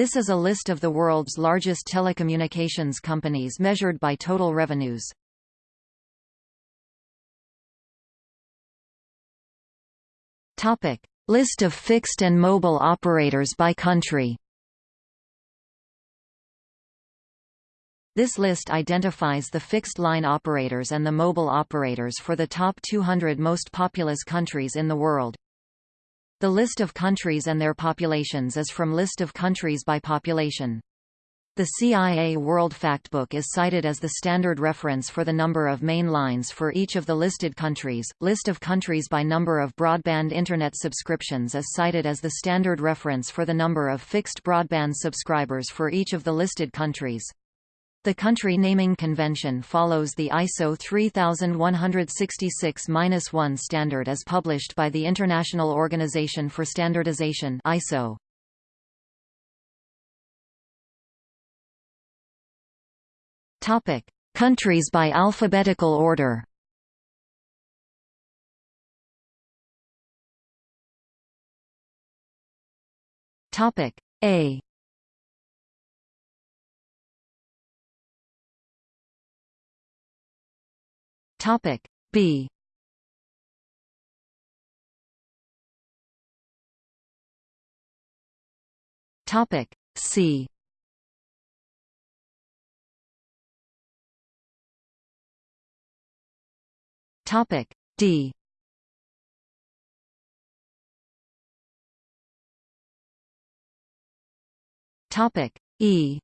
This is a list of the world's largest telecommunications companies measured by total revenues. Topic: List of fixed and mobile operators by country. This list identifies the fixed-line operators and the mobile operators for the top 200 most populous countries in the world. The list of countries and their populations is from List of countries by population. The CIA World Factbook is cited as the standard reference for the number of main lines for each of the listed countries. List of countries by number of broadband internet subscriptions is cited as the standard reference for the number of fixed broadband subscribers for each of the listed countries. The country naming convention follows the ISO 3166-1 standard as published by the International Organization for Standardization ISO. Topic: Countries by alphabetical order. Topic: A. Topic B. Topic C. Topic D Topic E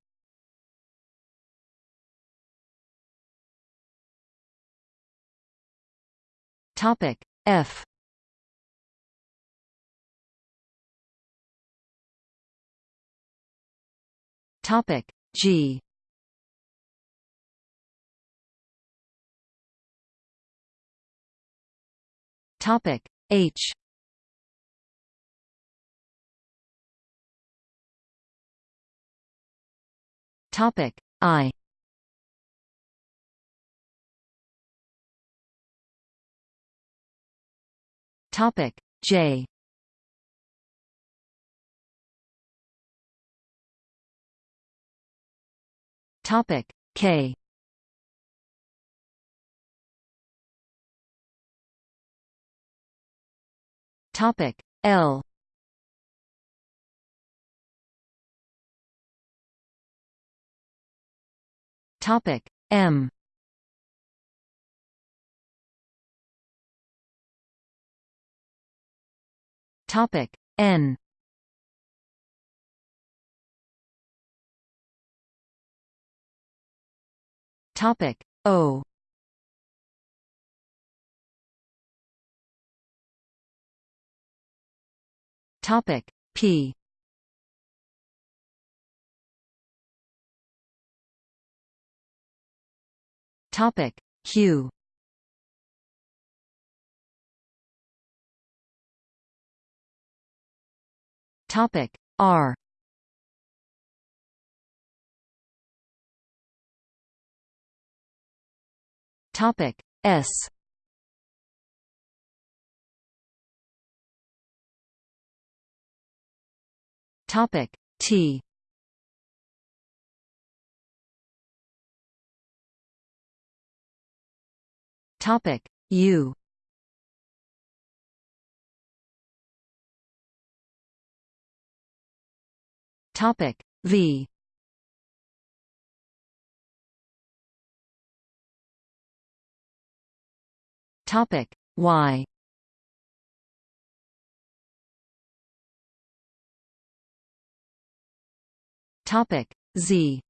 Topic F. Topic G. Topic H. Topic I Topic. J. Topic. K. Topic. L. Topic. M Topic N. Topic O. Topic P. Topic Q Topic R. Topic S. Topic T. Topic U Topic V. Topic Y. Topic Z.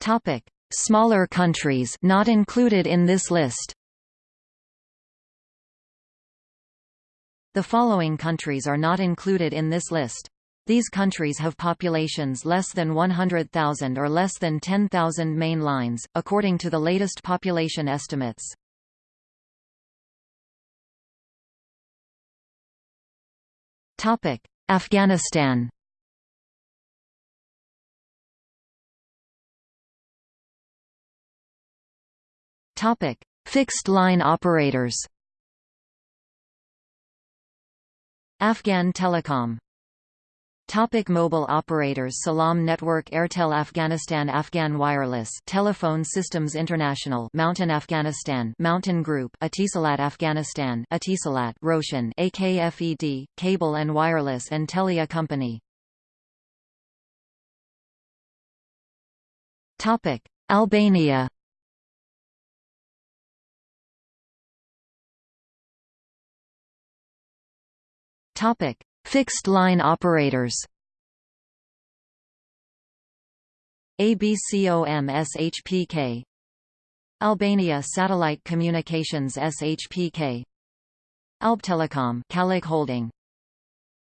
Topic. Smaller countries not included in this list The following countries are not included in this list. These countries have populations less than 100,000 or less than 10,000 main lines, according to the latest population estimates. Afghanistan Fixed line operators Afghan Telecom. Topic mobile operators Salam Network Airtel Afghanistan Afghan Wireless Telephone Systems International Mountain Afghanistan Mountain Group Etisalat Afghanistan Etisalat Roshan AKFED Cable and Wireless and Telia Company. Topic Albania Topic. Fixed-line operators ABCOM SHPK Albania Satellite Communications SHPK Albtelecom Kalik Holding.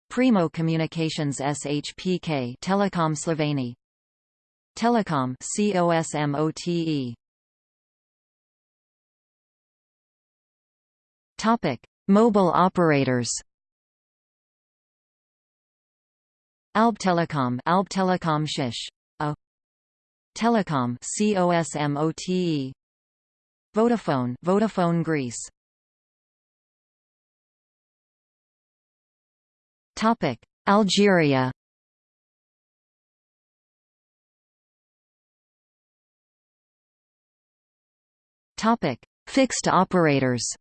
Primo Communications SHPK Telecom Sloveni Telecom COSMOTE Topic. Mobile operators Albtelecom Alb Telecom Shish A Telecom COSMOTE Vodafone Vodafone Greece. Topic. Algeria. Topic. Fixed operators.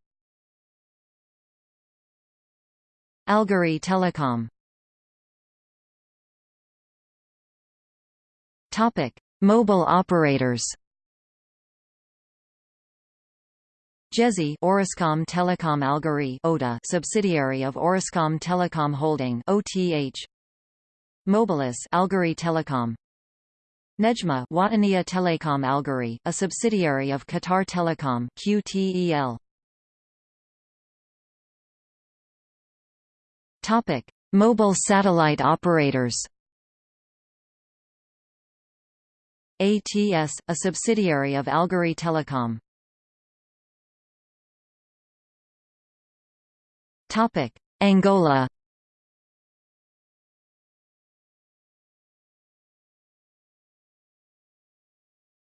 Algerie Telecom Topic: Mobile operators. Djezzy Orascom Telecom Algerie ODA subsidiary of Orascom Telecom Holding OTH Mobilis Algerie Telecom. Nedjma Wataniya Telecom Algerie a subsidiary of Qatar Telecom QTEL Topic. Mobile satellite operators ATS, a subsidiary of Algerie Telecom. Topic: Angola.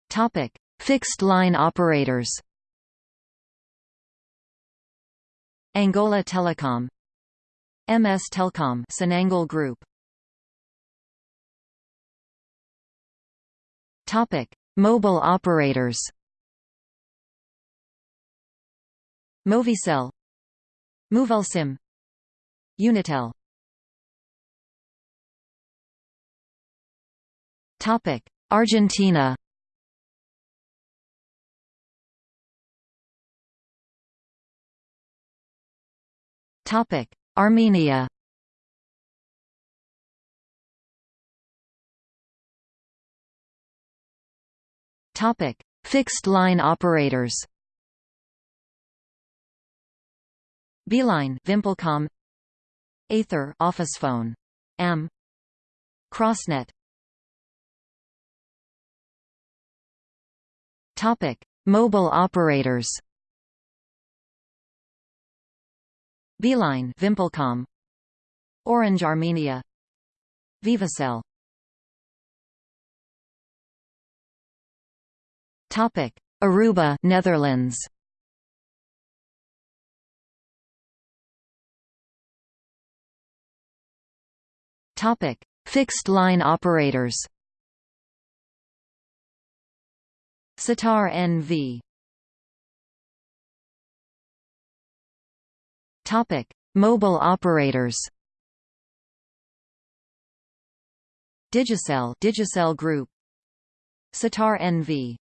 Topic: Fixed line operators. Angola Telecom MS Telcom Sonangol Group Topic: Mobile operators. Movicel, Movilsim, Unitel. Topic: Argentina. Topic: Armenia. Topic: Fixed-line operators. Beeline, Vimpelcom, Aether, Office Phone, AM, Crossnet. Topic: Mobile operators. Beeline, Vimpelcom, Orange Armenia, Vivacell. Topic: Aruba, Netherlands. Topic: Fixed line operators. Setar NV. Topic: Mobile operators. Digicel, Digicel Group. Setar NV.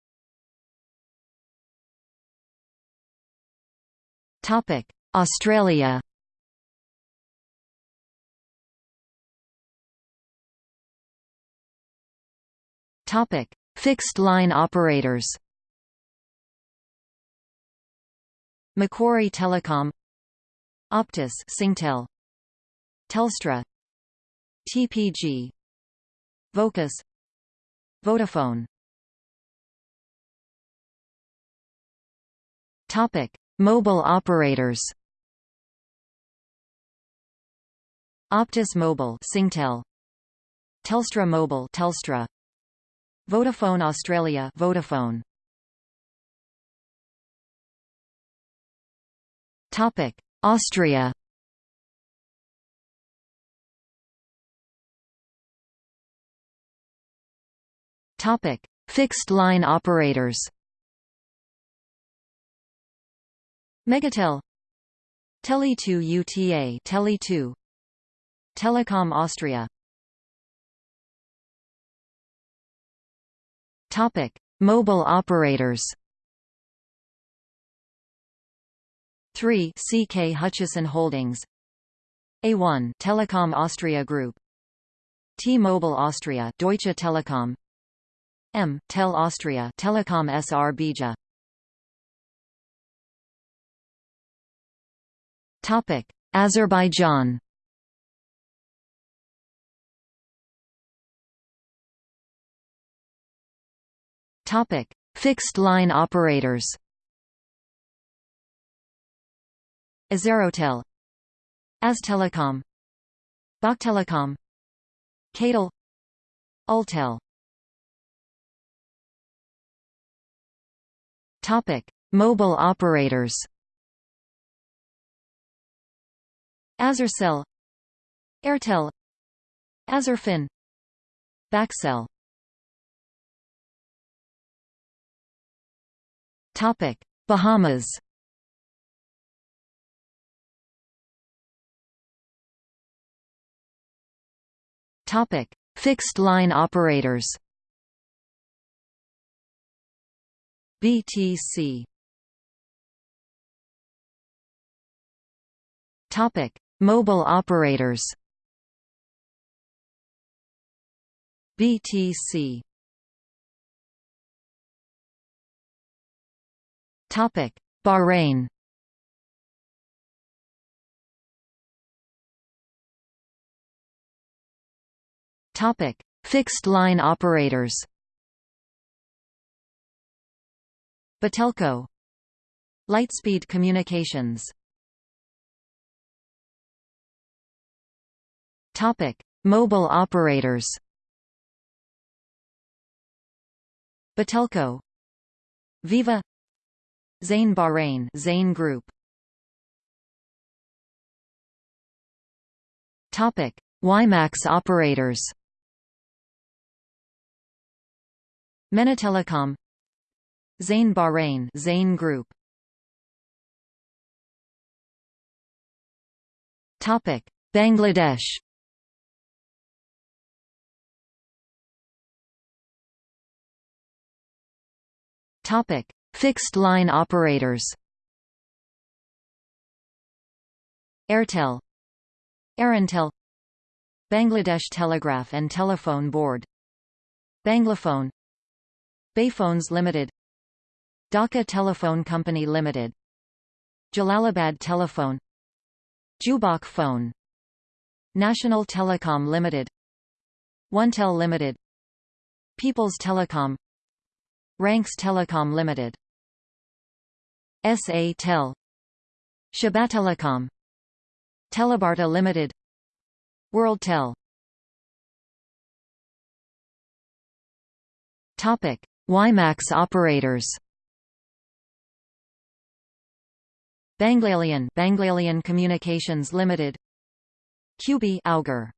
Australia. Topic: Fixed line operators. Macquarie Telecom, Optus, Singtel, Telstra, TPG, Vocus, Vodafone. Topic: Mobile operators. Optus Mobile Singtel. Telstra Mobile Telstra. Vodafone Australia Vodafone. Topic Austria. Topic Fixed line operators. Megatel. Tele2 UTA Tele2 Telekom Austria. Topic. Mobile operators. 3 CK Hutchison Holdings. A1 Telekom Austria Group. T-Mobile Austria. Deutsche Telekom. M. Tel Austria. Telekom Srbija Topic: Azerbaijan. Topic: Fixed line operators. Azerotel, Aztelecom, Baktelecom, Cadel, Ultel. Topic: Mobile operators. Azercell Airtel. Azerfon. Bakcell Topic. Bahamas. Topic. Fixed line operators. BTC Topic Mobile operators. BTC Topic Bahrain. Topic Fixed line operators. Batelco. Lightspeed Communications Topic: Mobile operators. Batelco, Viva, Zain Bahrain, Zain Group. Topic: WiMAX operators. Menatelecom, Zain Bahrain, Zain Group. Topic: Bangladesh. Topic: Fixed line operators. Airtel, Aerontel, Bangladesh Telegraph and Telephone Board, Banglaphone, Bayphones Limited, Dhaka Telephone Company Limited, Jalalabad Telephone, Jubak Phone, National Telecom Limited, OneTel Limited, People's Telecom Ranks Telecom Limited. SA Tel. Shabatelecom Telebarta Limited. WorldTel Topic. WiMAX operators. Banglalion Banglalion Communications Limited. QB Auger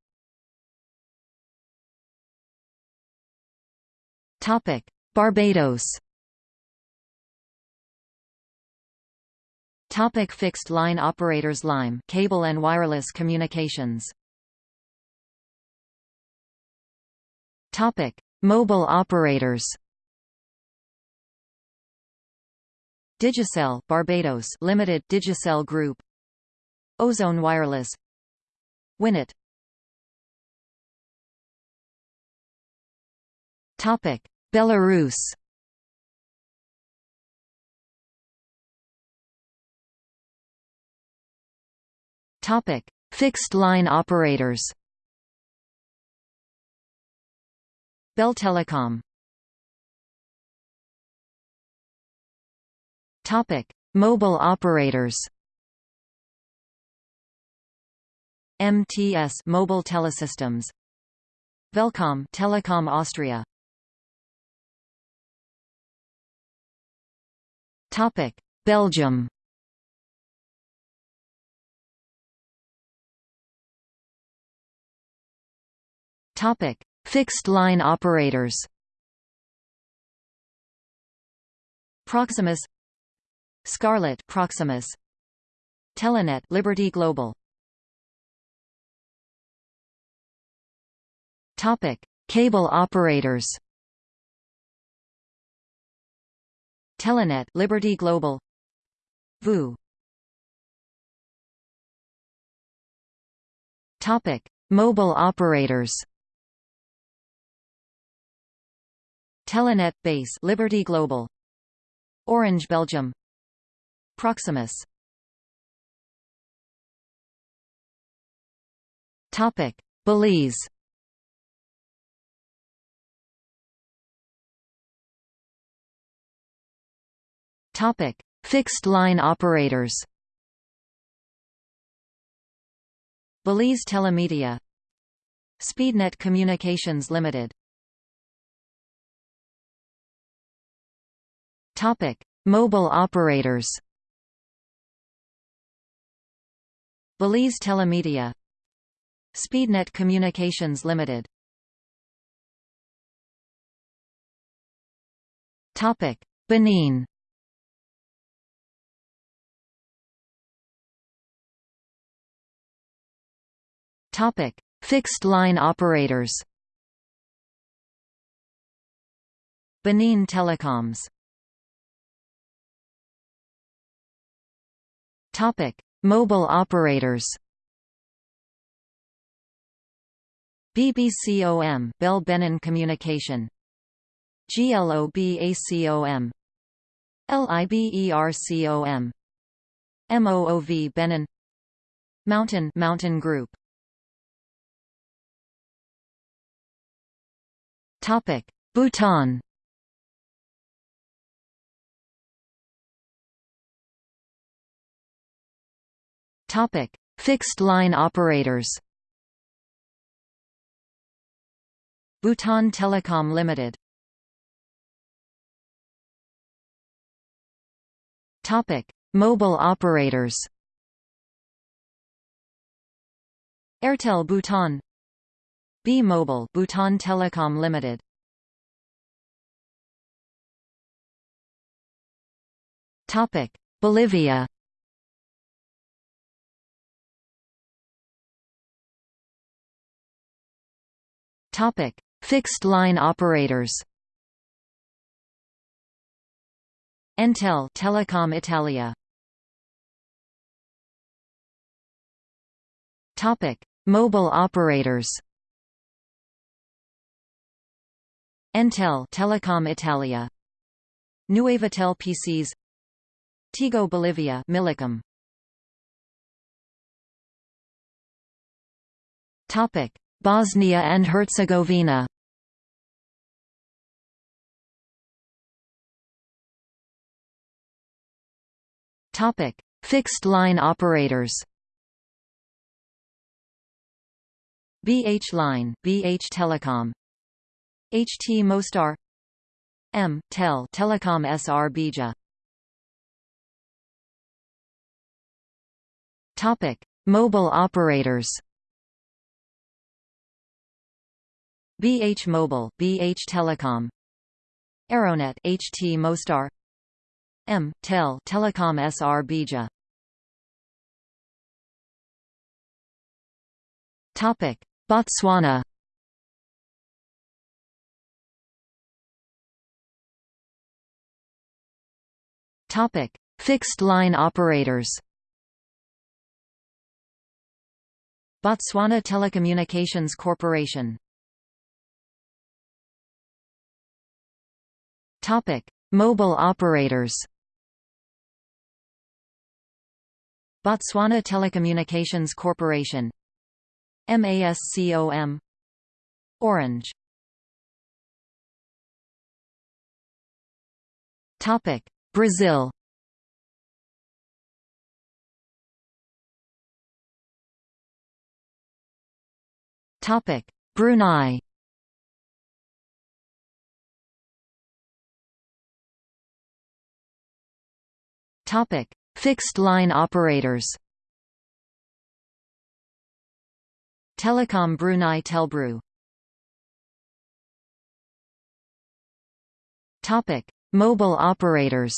Topic Barbados. Topic fixed line operators Lime cable and wireless communications. Topic mobile operators. Digicel Barbados Limited Digicel Group. Ozone Wireless. Winnet Topic Belarus Topic: Fixed line operators. Beltelecom. Topic: Mobile operators. MTS Mobile Telesystems. Velcom Telekom Austria. Topic: Belgium. Topic: Fixed line operators. Proximus Scarlet Proximus Telenet Liberty Global Topic: Cable operators. Telenet Liberty Global. VU. Topic. Mobile operators. Telenet Base Liberty Global. Orange Belgium. Proximus. Topic. Belize Topic Fixed line operators Belize Telemedia Speednet Communications Limited Topic: Mobile operators. Belize Telemedia Speednet Communications Limited Topic: Benin Topic: Fixed line operators. Benin Telecoms Topic: Mobile operators. BBCOM Bell Benin Communication GLOBACOM LIBERCOM MOOV Benin Mountain Mountain Group Topic Bhutan Topic: Fixed line operators. Bhutan Telecom Limited. Topic: Mobile operators. Airtel Bhutan B Mobile Bhutan Telecom Limited Topic Bolivia Topic: Fixed line operators. Entel Telecom Italia. Topic: Mobile operators. Entel Telecom Italia. Nuevatel PCs. Tigo Bolivia Millicom. Topic: Bosnia and Herzegovina Topic: Fixed line operators. BH Line, BH Telecom, HT Mostar, M Tel Telecom Srbija. Topic: Mobile operators. BH Mobile, BH Telecom, Eronet, HT Mostar, M Tel Telecom Srbija. Topic: Botswana. Topic: Fixed line operators. Botswana Telecommunications Corporation Topic: Mobile operators. Botswana Telecommunications Corporation MASCOM Orange Topic Brazil. Topic. Brunei. Topic: Fixed line operators. Telecom Brunei Telbru. Topic: Mobile operators.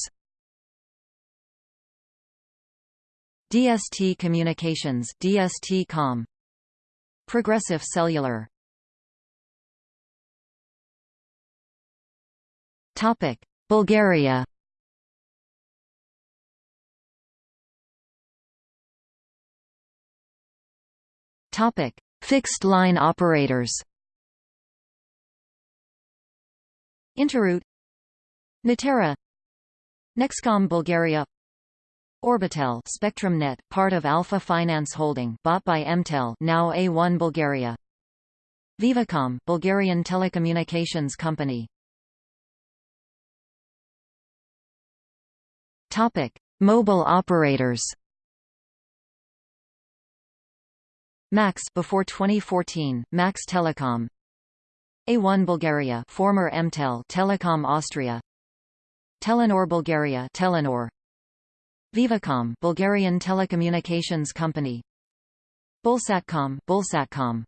DST Communications DST Com. Progressive Cellular. Topic Bulgaria. Topic Fixed line operators. Interroute Natera. Nexcom Bulgaria. Orbitel SpectrumNet, part of Alpha Finance Holding bought by Mtel now A1 Bulgaria. Vivacom, Bulgarian telecommunications company. Topic: Mobile operators. Max before 2014, Max Telecom. A1 Bulgaria former Mtel Telecom Austria Telenor Bulgaria Telenor. Vivacom Bulgarian telecommunications company. Bulsatcom Bulsatcom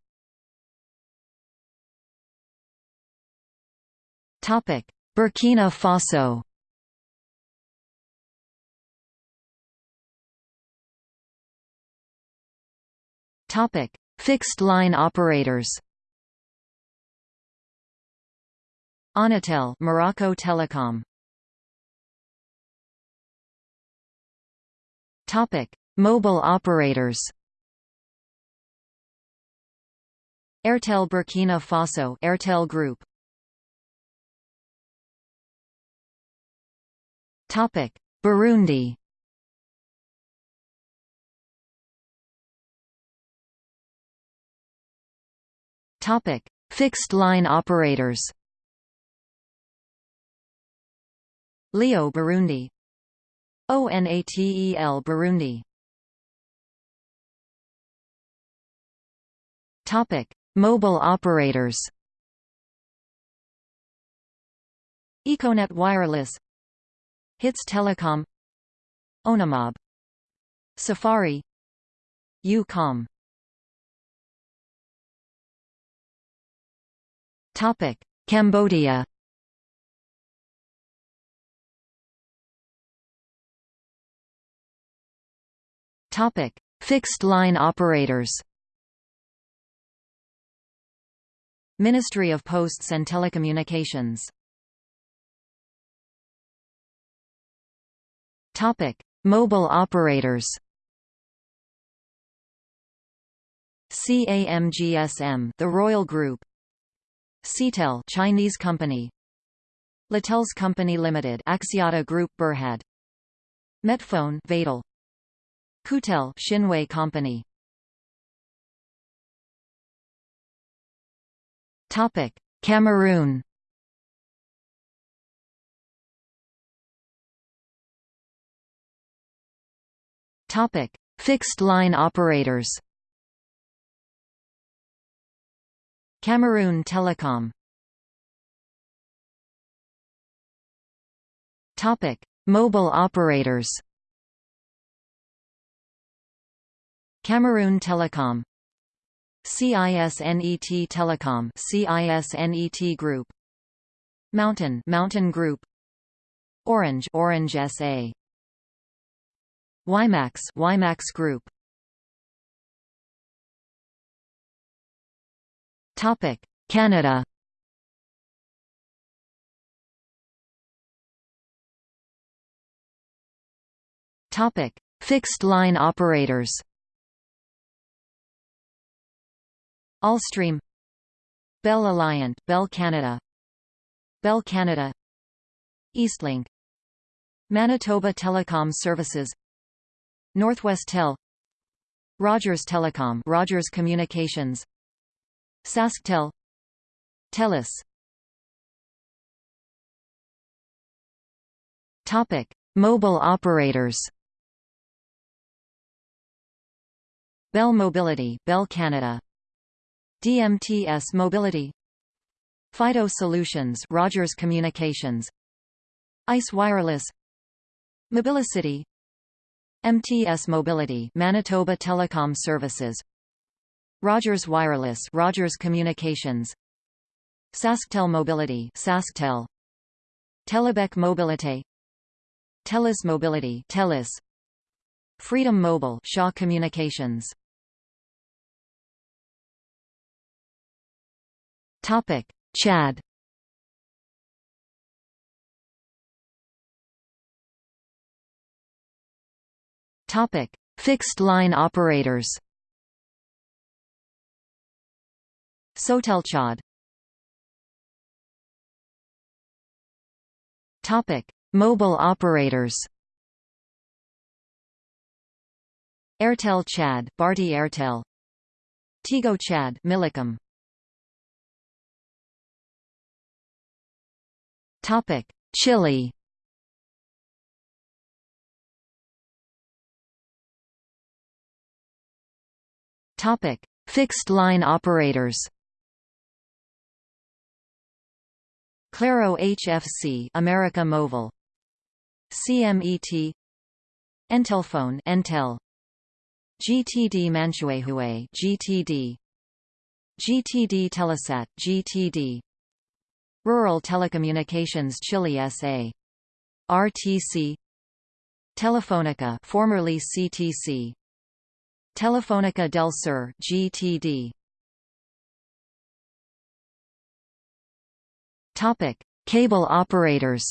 Topic. Burkina Faso. Topic: Fixed line operators. Onatel, Morocco Telecom. Topic: Mobile operators. Airtel Burkina Faso, Airtel Group. Topic: Burundi. Topic: Fixed line operators. Leo Burundi ONATEL Burundi. Topic: Mobile operators. Econet Wireless. Hits Telecom. Onamob. Safari. Ucom. Topic: Cambodia. Topic: Fixed line operators. Ministry of Posts and Telecommunications. Topic: Mobile operators. CAMGSM, the Royal Group, Cetel Chinese company Latels Company Limited Axiata Group Berhad Metfone Vadel Kutel Shinwei Company. Topic Cameroon. Topic Fixed line operators. Cameroon Telecom. Topic: Mobile operators. Cameroon Telecom. CISNET Telecom. CISNET Group. Mountain Mountain Group. Orange Orange SA WiMax WiMax Group. Topic: Canada. Topic: Fixed line operators. Allstream. Bell Alliant Bell Canada. Bell Canada. Eastlink. Manitoba Telecom Services. Northwestel. Rogers Telecom Rogers Communications. SaskTel TELUS. Topic: Mobile operators. Bell Mobility, Bell Canada. DMTS Mobility. Fido Solutions, Rogers Communications. ICE Wireless. Mobilicity. MTS Mobility, Manitoba Telecom Services. Rogers Wireless Rogers Communications SaskTel Mobility SaskTel Telebec Mobilité Telus Mobility Telus Freedom Mobile Shaw Communications Topic. Chad. Topic. Fixed line operators. Sotelchad. Topic. Mobile operators. Airtel Chad Bharti Airtel. Tigo Chad Millicom Topic. Chile. Topic. Fixed line operators. Claro HFC America Mobile CMET Entelphone Entel. GTD Manquehue GTD GTD Telesat GTD Rural Telecommunications Chile SA RTC Telefonica formerly CTC Telefónica del Sur GTD Topic Cable operators.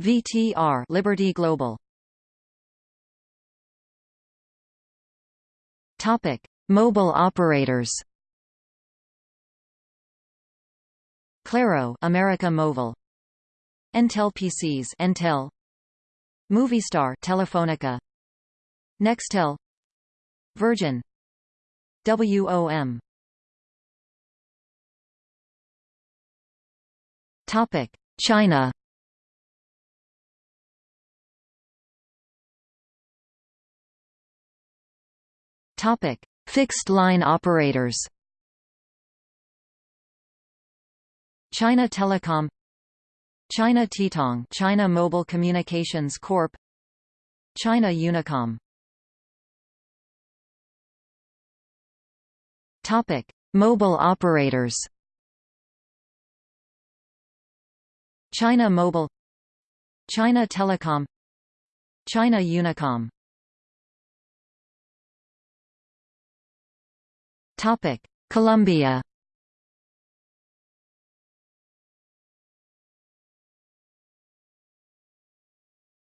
VTR Liberty Global. Topic Mobile operators Claro America Mobile. Entel PCs Entel. Movistar Telefonica Nextel. Virgin. WOM Topic. China. Topic. Fixed line operators China Telecom China Tietong China Mobile Communications Corp China Unicom. Topic Mobile operators. China Mobile China Telecom China Unicom. Topic Colombia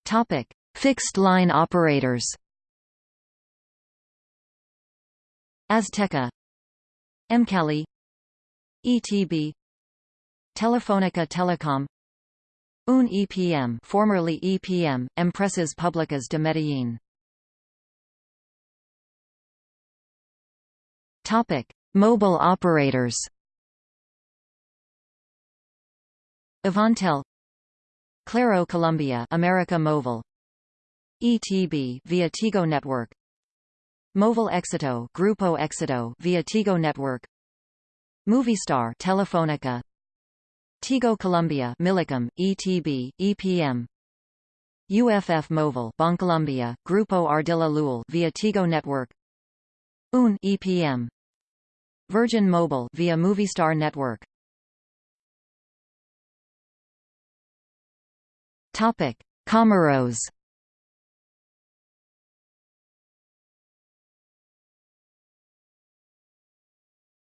Topic: Fixed line operators. Azteca, Emcali, ETB, Telefonica Telecom, UN EPM, formerly EPM, Empresas Públicas de Medellín. Topic: Mobile operators. Avantel Claro Colombia America Mobile. ETB via Tigo Network. Móvil Éxito Grupo Éxito via Tigo Network. Movistar Telefónica. Tigo Colombia Millicom ETB EPM UFF Móvil Bancolombia Grupo Ardila Lülle via Tigo Network. UN EPM Virgin Mobile via Movistar Network Topic: Comoros.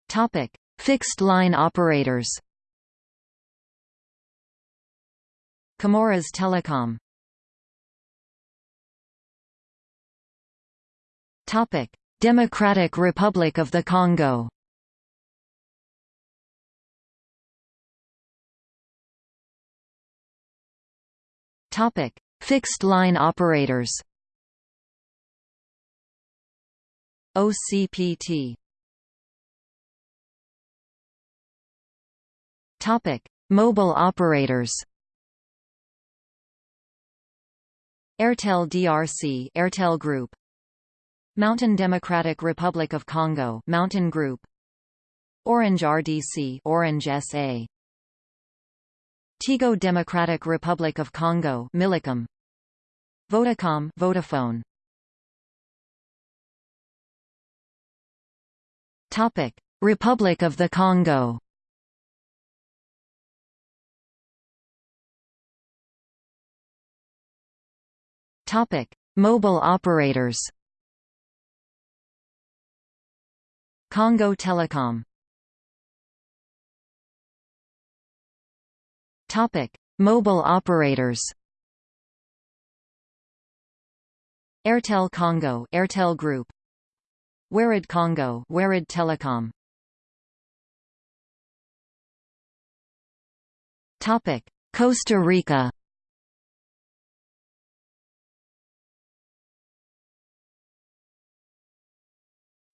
Topic: Fixed line operators. Comoras Telecom. Topic: Democratic Republic of the Congo. Topic: Fixed line operators. OCPT. Topic: Mobile operators. Airtel DRC, Airtel Group. Mountain Democratic Republic of Congo, Mountain Group. Orange RDC, Orange SA. Tigo Democratic Republic of Congo Millicom Vodacom Vodafone. Topic. Republic of the Congo. Topic. Mobile operators. Congo Telecom. Topic: Mobile operators. Airtel Congo, Airtel Group. Warid Congo, Warid Telecom. Topic: Costa Rica.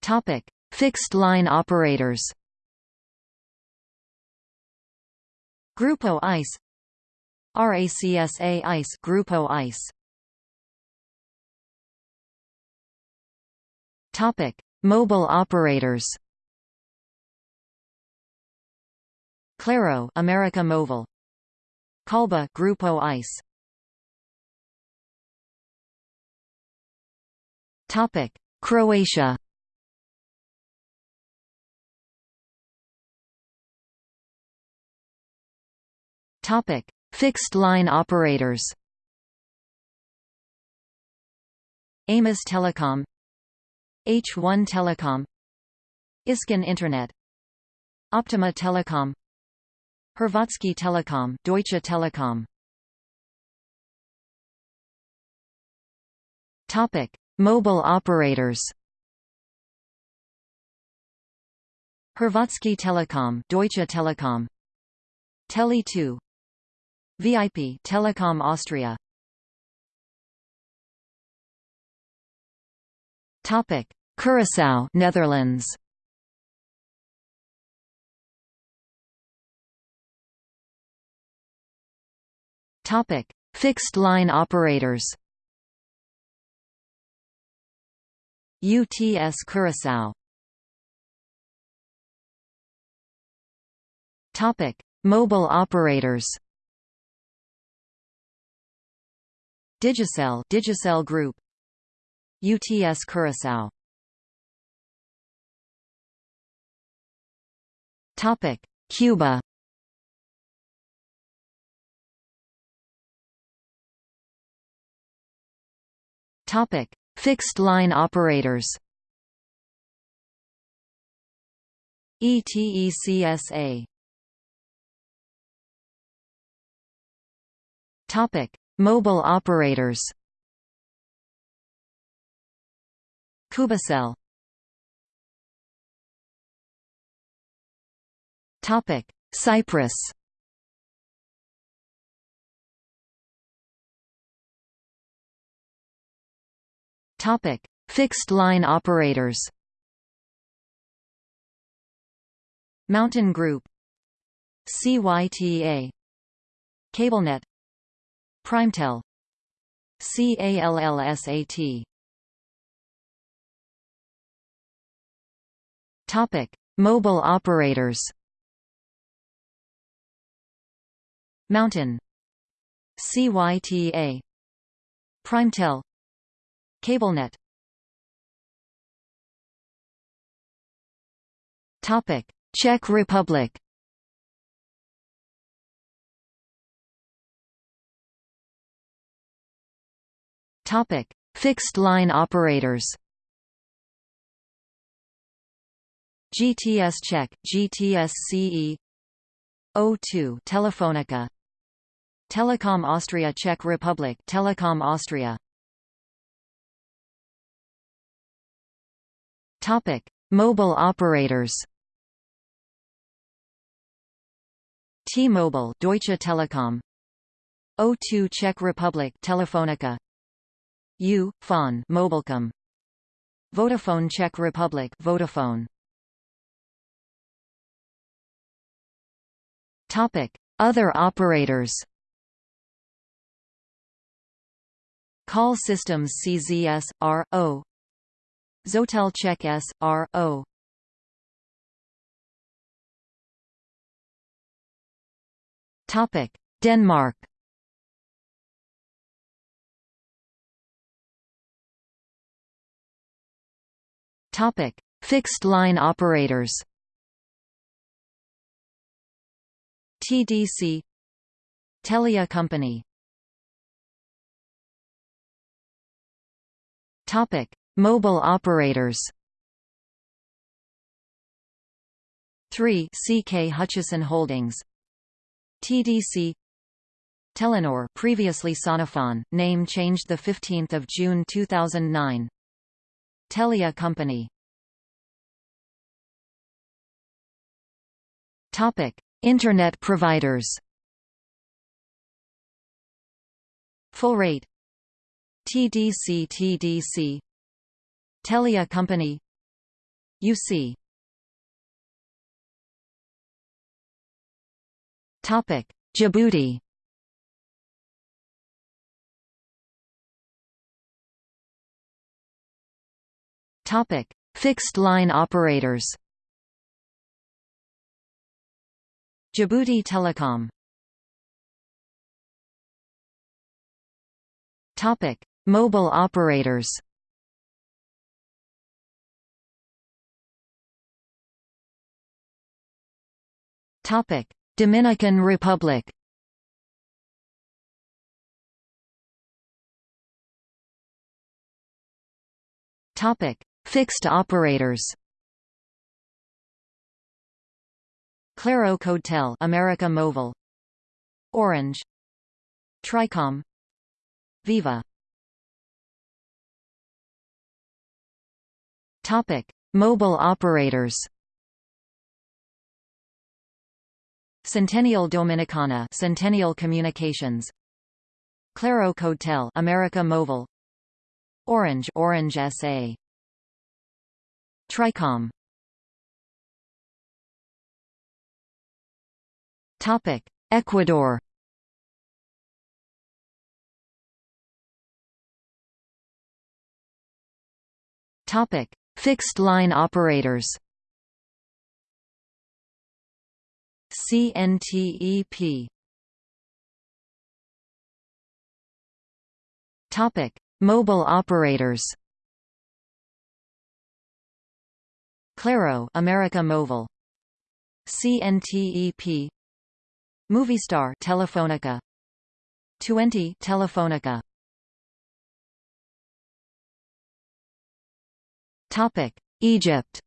Topic: Fixed line operators. Grupo ICE RACSA ICE Grupo ICE Topic: Mobile operators. Claro, America Mobile. Kölbi, Grupo ICE. Topic: Croatia. Topic: Fixed line operators. Amis Telecom H1 Telecom Iskon Internet Optima Telecom Hrvatski Telecom, Deutsche Telekom Topic Mobile operators Hrvatski Telecom, Deutsche Telekom Tele2 VIP Telekom Austria Topic: Curaçao, Netherlands. Topic: Fixed line operators. UTS Curaçao. Topic: Mobile operators. Digicel, Digicel Group. UTS Curaçao Topic: Cuba. Topic: Fixed line operators. ETECSA. Topic: Mobile operators. Cubicel Topic: Cyprus. Topic: Fixed line operators. Mountain Group CYTA CableNet Primetel. CALLSAT Topic: Mobile operators. Mountain. CYTA Primetel. CableNet. Topic: Czech Republic. Topic: Fixed line operators. GTS Czech, GTS CE O2 Telefonica Telekom Austria Czech Republic Telekom Austria Topic Mobile operators T-Mobile Deutsche Telekom O2 Czech Republic Telefonica U Fon Mobilcom. Vodafone Czech Republic Vodafone. Topic: Other operators. Call systems CZS R O. Zotel Check S Topic: Denmark. Topic: Fixed line operators. TDC Telia Company Topic: Mobile operators. 3 CK Hutchison Holdings TDC Telenor previously Sonofon, name changed 15 June 2009 Telia Company. Topic: Internet providers. Full rate. TDC TDC Telia Company. UC Topic Djibouti Topic. Fixed line operators Djibouti Telecom Topic. Mobile operators Topic. Dominican Republic Topic Fixed operators. Claro Codetel America Mobile. Orange. Tricom. Viva. Topic. Mobile operators. Centennial Dominicana Centennial Communications. Claro Codetel America Mobile. Orange Orange SA Tricom. Topic Ecuador. Topic Fixed line operators. CNTEP Topic Mobile operators Claro America Mobile. CNTEP Movistar Telefonica Tuenti Telefonica Topic Egypt.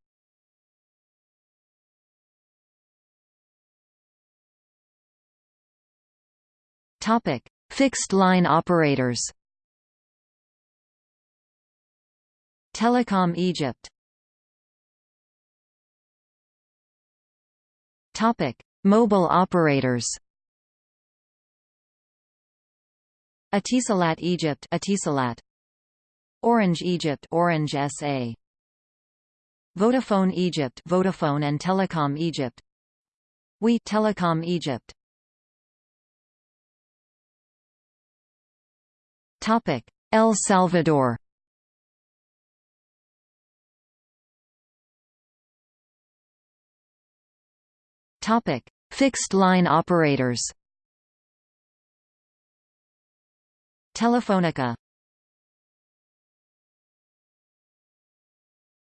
Topic Fixed line operators. Telecom Egypt Topic. Mobile operators Etisalat Egypt Etisalat Orange Egypt Orange SA Vodafone Egypt Vodafone and Telecom Egypt. We Telecom Egypt. Topic. El Salvador Topic. Fixed line operators Telefonica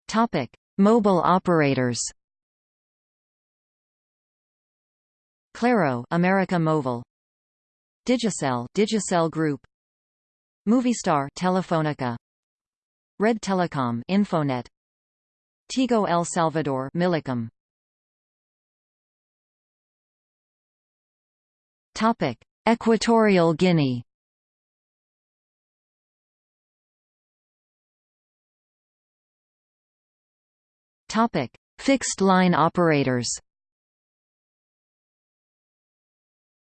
Topic. Mobile operators Claro America Mobile Digicel Digicel Group Movistar Telefonica Red Telecom Infonet Tigo El Salvador Millicom Topic: Equatorial Guinea. Topic: Fixed line operators.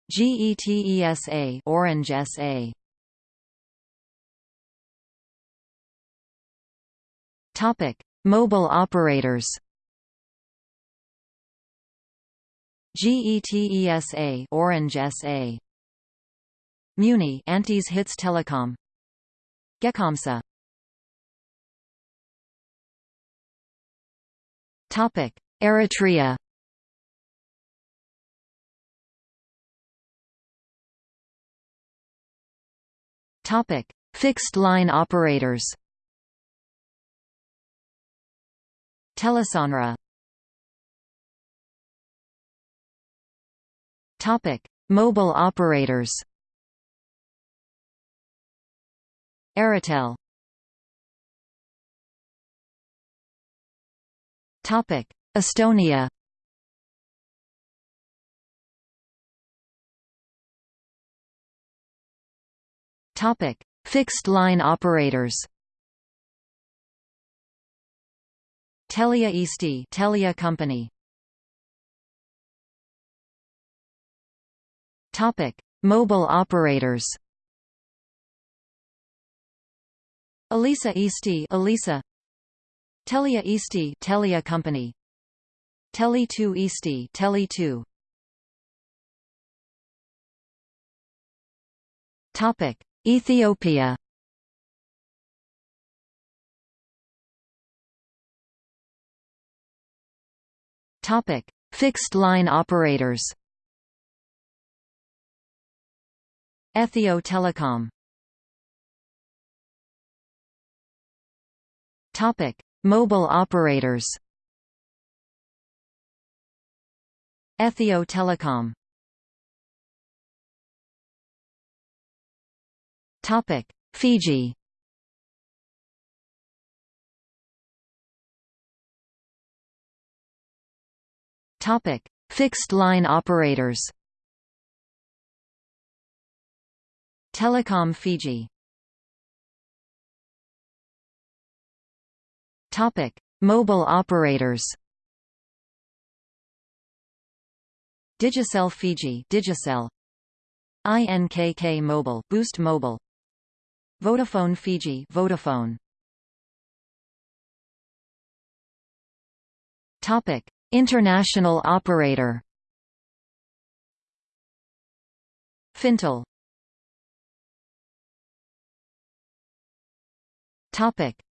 GETESA Orange SA. Topic: Mobile operators. GETESA Orange SA Muni Antes Hits Telecom. Gekomsa Topic Eritrea. Topic Fixed line operators. Telesonra Topic: Mobile operators. Airtel. Topic: Estonia. Topic: Fixed line operators. Telia Eesti, Telia Company. Mobile operators. Elisa Eesti Elisa. Telia Eesti Telia Company. Tele2 Eesti Tele2 Topic. Ethiopia. Topic. Fixed line operators Ethio Telecom Topic: Mobile operators. Ethio Telecom. Topic: Fiji. Topic: Fixed line operators. Telecom Fiji Topic: Mobile operators. Digicel Fiji, Digicel. INKK Mobile, Boost Mobile. Vodafone Fiji, Vodafone. Topic: International operator. Fintel.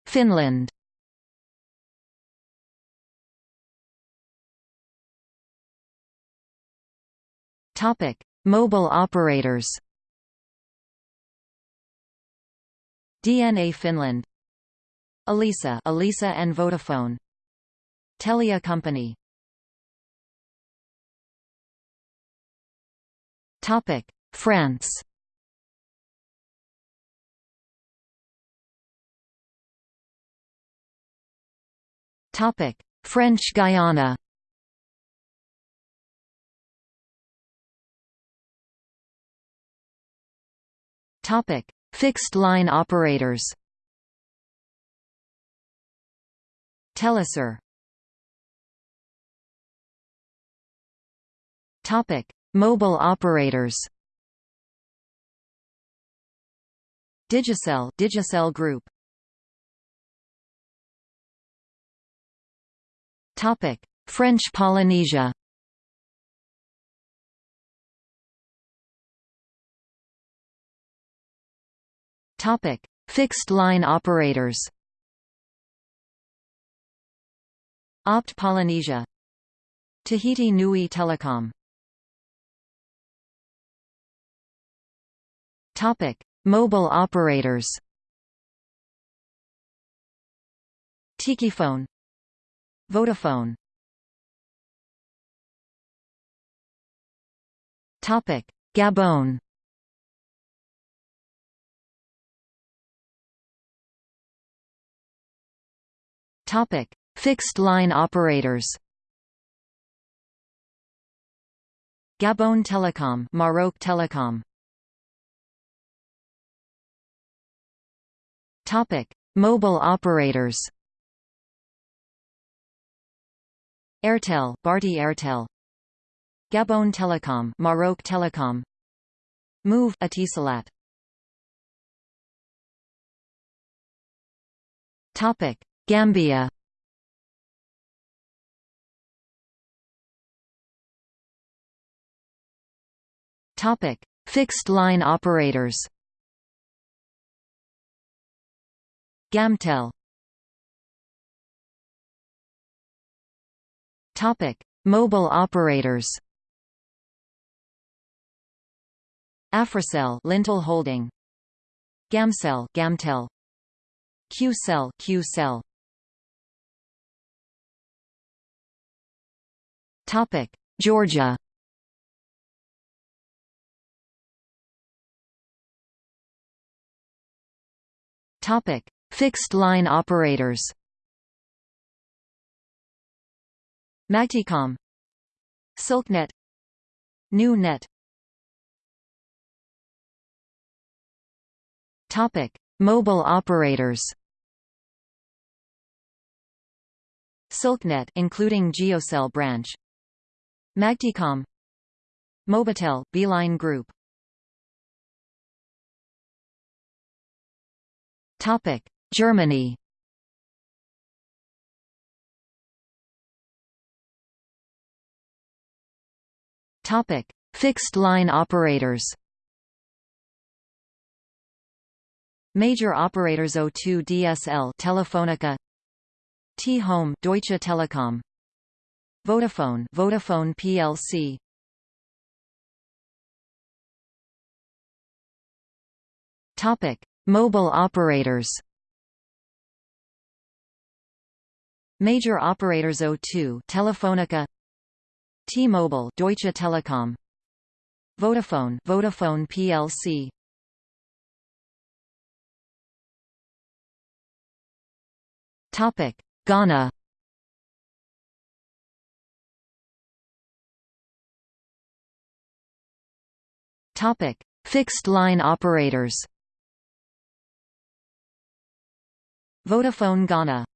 Finland. Topic: Mobile operators. DNA Finland. Elisa, Elisa and Vodafone. Telia Company. Topic: France. French Guiana. Topic: Fixed line operators. Telesur. Topic: Mobile operators. Digicel, Digicel Group. French Polynesia. Topic: Fixed line operators. Opt Polynesia. Tahiti Nui Telecom. Topic: Mobile operators. Tikiphone. Vodafone. Topic: Gabon. Topic: Fixed line operators. Gabon Telecom, Maroc Telecom. Topic: Mobile operators. Airtel, Bharti Airtel. Gabon Telecom, Maroc Telecom. Moov, Etisalat. Topic: Gambia Topic: Fixed line operators. Gamtel. Mobile operators. Africell, Lintel Holding. Gamcell, Gamtel. Qcell, Qcell. Topic: Georgia. Topic: Fixed line operators. Magticom Silknet New Net Topic: Mobile operators. Silknet including Geocell branch. Magticom Mobitel Beeline Group. Topic: Germany. Topic: Fixed line operators. Major operators O2 DSL Telefonica. T-Home Deutsche Telekom. Vodafone Vodafone plc Topic Mobile operators. Major operators O2 Telefonica T-Mobile Deutsche Telekom Vodafone Vodafone plc Topic: Ghana. Topic: Fixed line operators. Vodafone Ghana.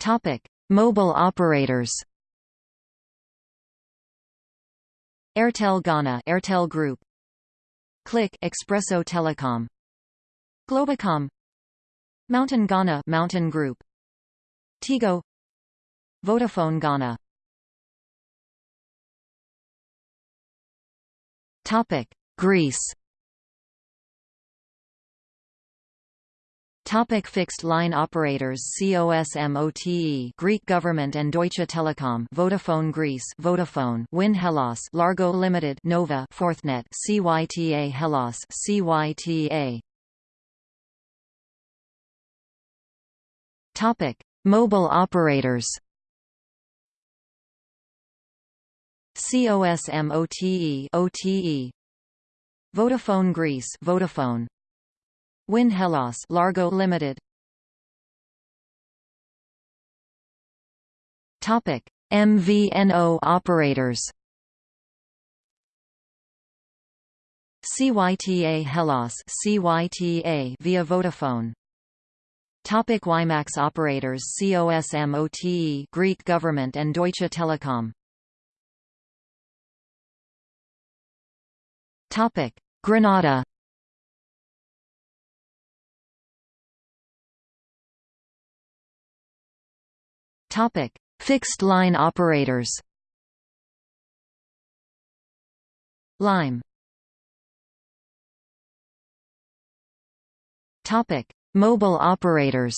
Topic: Mobile operators. Airtel Ghana, Airtel Group. Click Expresso Telecom. Globacom Mountain Ghana Mountain Group Tigo Vodafone Ghana Topic Greece Topic fixed line operators COSMOTE Greek government and Deutsche Telekom Vodafone Greece Vodafone Wind Hellas Largo Limited Nova Forthnet CYTA Hellas CYTA Topic: Mobile operators. COSMOTE OTE Vodafone Greece Vodafone Wind Hellas Largo Limited. Topic MVNO operators. CYTA Hellas CYTA via Vodafone. Topic WiMAX operators COSMOTE Greek government and Deutsche Telekom. Topic Grenada Topic. Fixed line operators Lime Topic. Mobile operators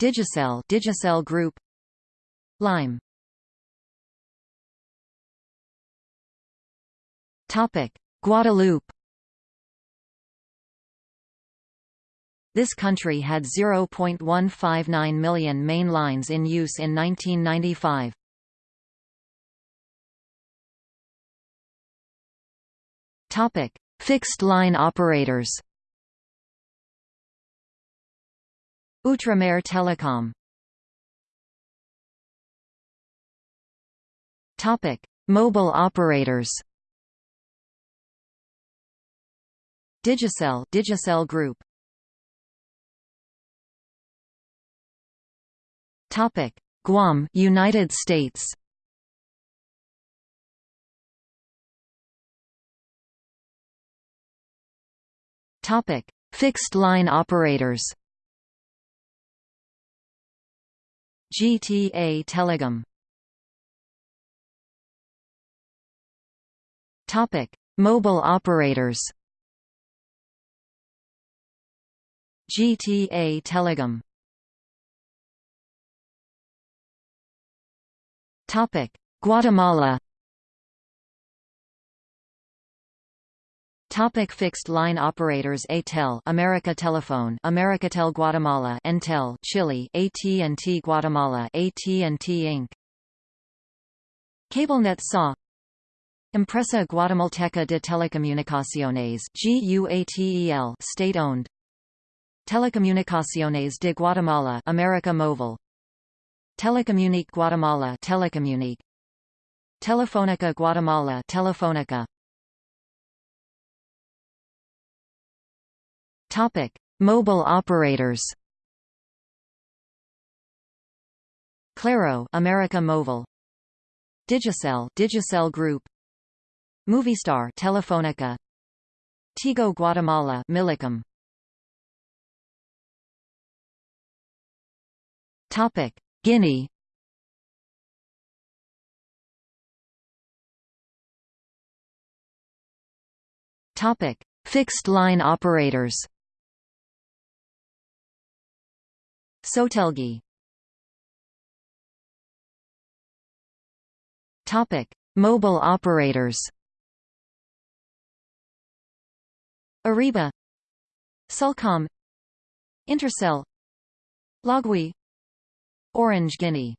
Digicel Digicel Group Lime Topic. Guadeloupe This country had 0.159 million main lines in use in 1995. Topic Fixed-line operators Outremer Telecom Topic: Mobile operators. Digicel, Digicel Group. Topic: Guam, United States. Topic: Fixed line operators. GTA Telecom. Topic: Mobile operators. GTA Telecom. Topic: Guatemala. Topic fixed line operators ATEL America Telephone Americatel Guatemala Entel Chile AT&T Guatemala AT&T Inc. CableNet SA Empresa Guatemalteca de Telecomunicaciones GUATEL state-owned Telecomunicaciones de Guatemala America Móvil Telecomunic Guatemala Telecomunic Telefónica Guatemala Telefónica. Topic. Mobile operators. Claro America Mobile Digicel Digicel Group. Movistar Telefónica. Tigo Guatemala Millicom Topic Guinea. Topic. Fixed line operators. Sotelgi. Topic. Mobile operators. Areeba. Cellcom Intercell. Lagui Orange Guinea.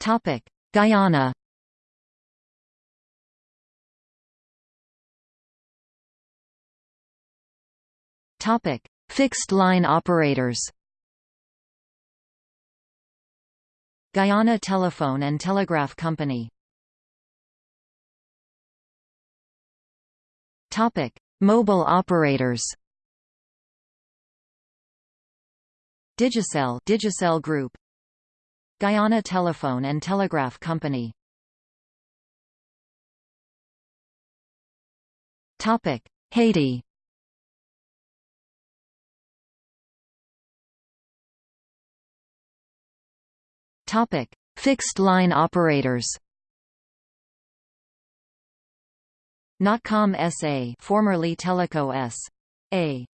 Topic. Guyana. Topic. Fixed line operators. Guyana Telephone and Telegraph Company. Topic. Mobile operators Digicel Digicel Group. Guyana Telephone and Telegraph Company. Topic Haiti. Topic Fixed line operators. Natcom SA formerly Teleco S.A.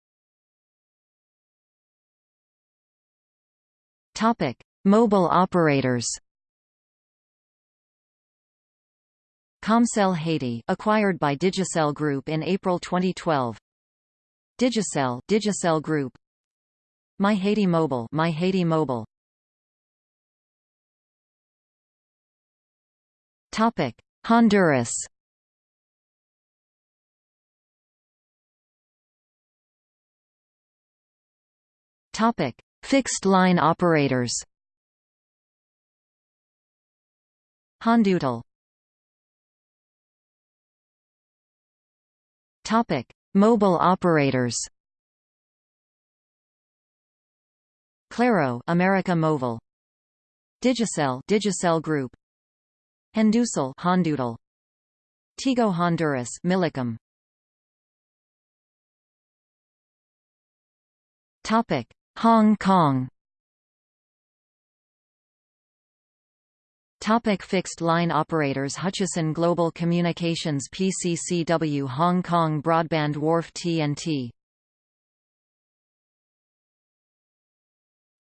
Topic: Mobile operators. Comcel Haiti, acquired by Digicel Group in April 2012. Digicel, Digicel Group. My Haiti Mobile, My Haiti Mobile. Topic: Honduras. Topic: Fixed line operators Hondutel Topic: Mobile operators. Claro, America Móvil. Digicel, Digicel Group. Hondusel, Hondutel. Tigo Honduras, Millicom. Topic: Hong Kong. Topic fixed line operators Hutchison Global Communications PCCW Hong Kong Broadband Wharf T&T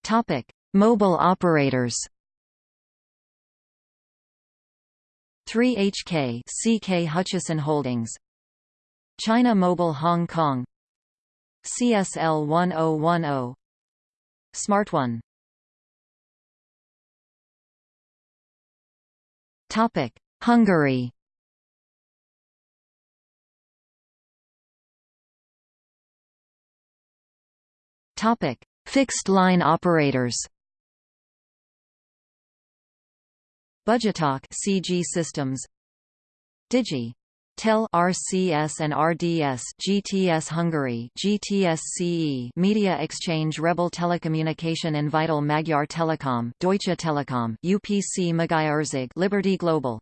Topic Mobile operators 3HK CK Hutchison Holdings China Mobile Hong Kong CSL 1010 Smart One. Topic: Hungary. Topic: Fixed line operators. Budgetalk CG Systems. Digi TEL RCS and RDS GTS Hungary GTS CE Media Exchange Rebel Telecommunication and Vital Magyar Telekom Deutsche Telekom UPC Magyarország Liberty Global.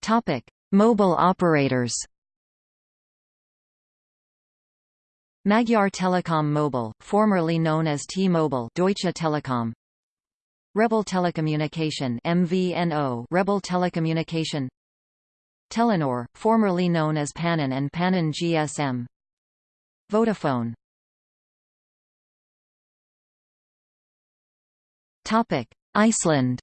Topic Mobile operators. Magyar Telekom Mobile, formerly known as T-Mobile Deutsche Telekom Rebel Telecommunication MVNO Rebel Telecommunication. Telenor, formerly known as Pannon and Pannon GSM Vodafone. Topic Iceland.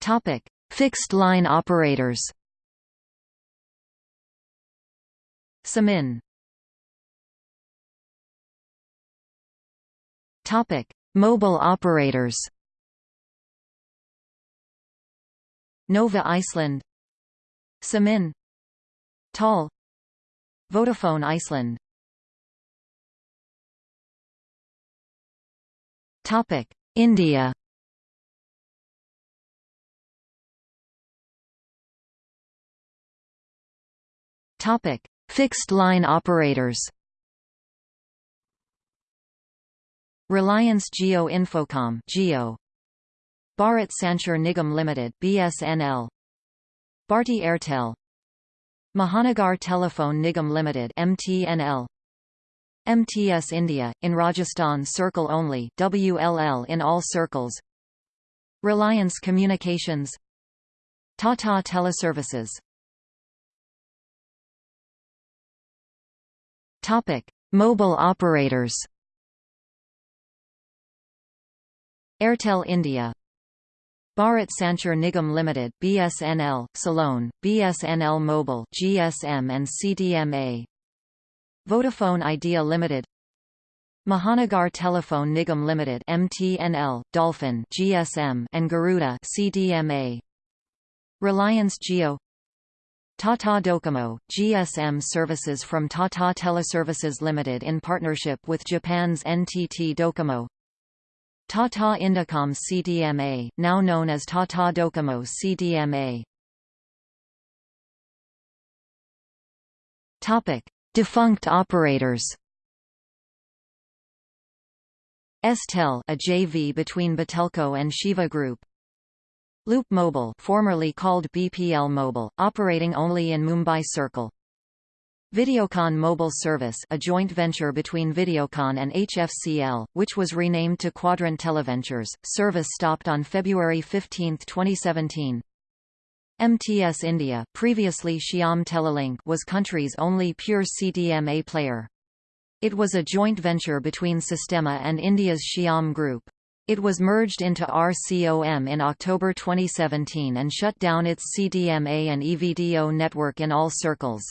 Topic Fixed line operators. Síminn Topic: Mobile operators Nova Iceland Síminn Tal Vodafone Iceland Topic. India Topic. Fixed line operators Reliance Jio Infocomm Jio Bharat Sanchar Nigam Limited BSNL Bharti Airtel. Mahanagar Telephone Nigam Limited MTNL MTS India in Rajasthan circle only WLL in all circles. Reliance Communications. Tata Teleservices. Topic Mobile operators Airtel India. Bharat Sanchar Nigam Limited BSNL CellOne BSNL Mobile GSM and CDMA Vodafone Idea Limited. Mahanagar Telephone Nigam Limited MTNL Dolphin GSM and Garuda CDMA Reliance Jio Tata Docomo, GSM services from Tata Teleservices Limited in partnership with Japan's NTT Docomo Tata Indicom CDMA, now known as Tata Docomo CDMA. Topic: Defunct operators. Estel, a JV between Batelco and Siva Group. Loop Mobile, formerly called BPL Mobile, operating only in Mumbai Circle. Videocon Mobile Service a joint venture between Videocon and HFCL, which was renamed to Quadrant Televentures, service stopped on February 15, 2017. MTS India previously Shyam Telelink was country's only pure CDMA player. It was a joint venture between Sistema and India's Shyam Group. It was merged into RCOM in October 2017 and shut down its CDMA and EVDO network in all circles.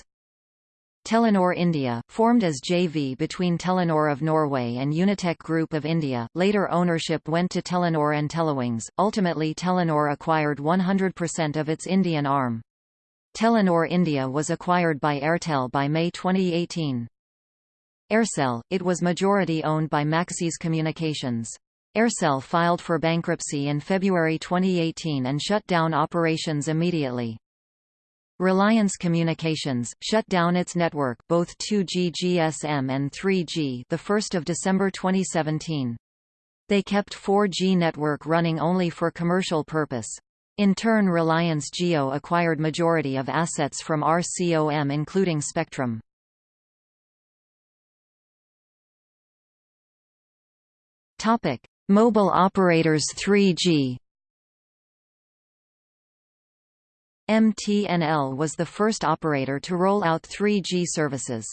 Telenor India, formed as JV between Telenor of Norway and Unitech Group of India, later ownership went to Telenor and Telewings, ultimately Telenor acquired 100% of its Indian arm. Telenor India was acquired by Airtel by May 2018. Aircel, it was majority owned by Maxis Communications. Aircel filed for bankruptcy in February 2018 and shut down operations immediately. Reliance Communications shut down its network, both 2G GSM and 3G, the 1st of December 2017. They kept 4G network running only for commercial purpose. In turn Reliance Jio acquired majority of assets from RCOM including spectrum. Topic: Mobile operators 3G MTNL was the first operator to roll out 3G services.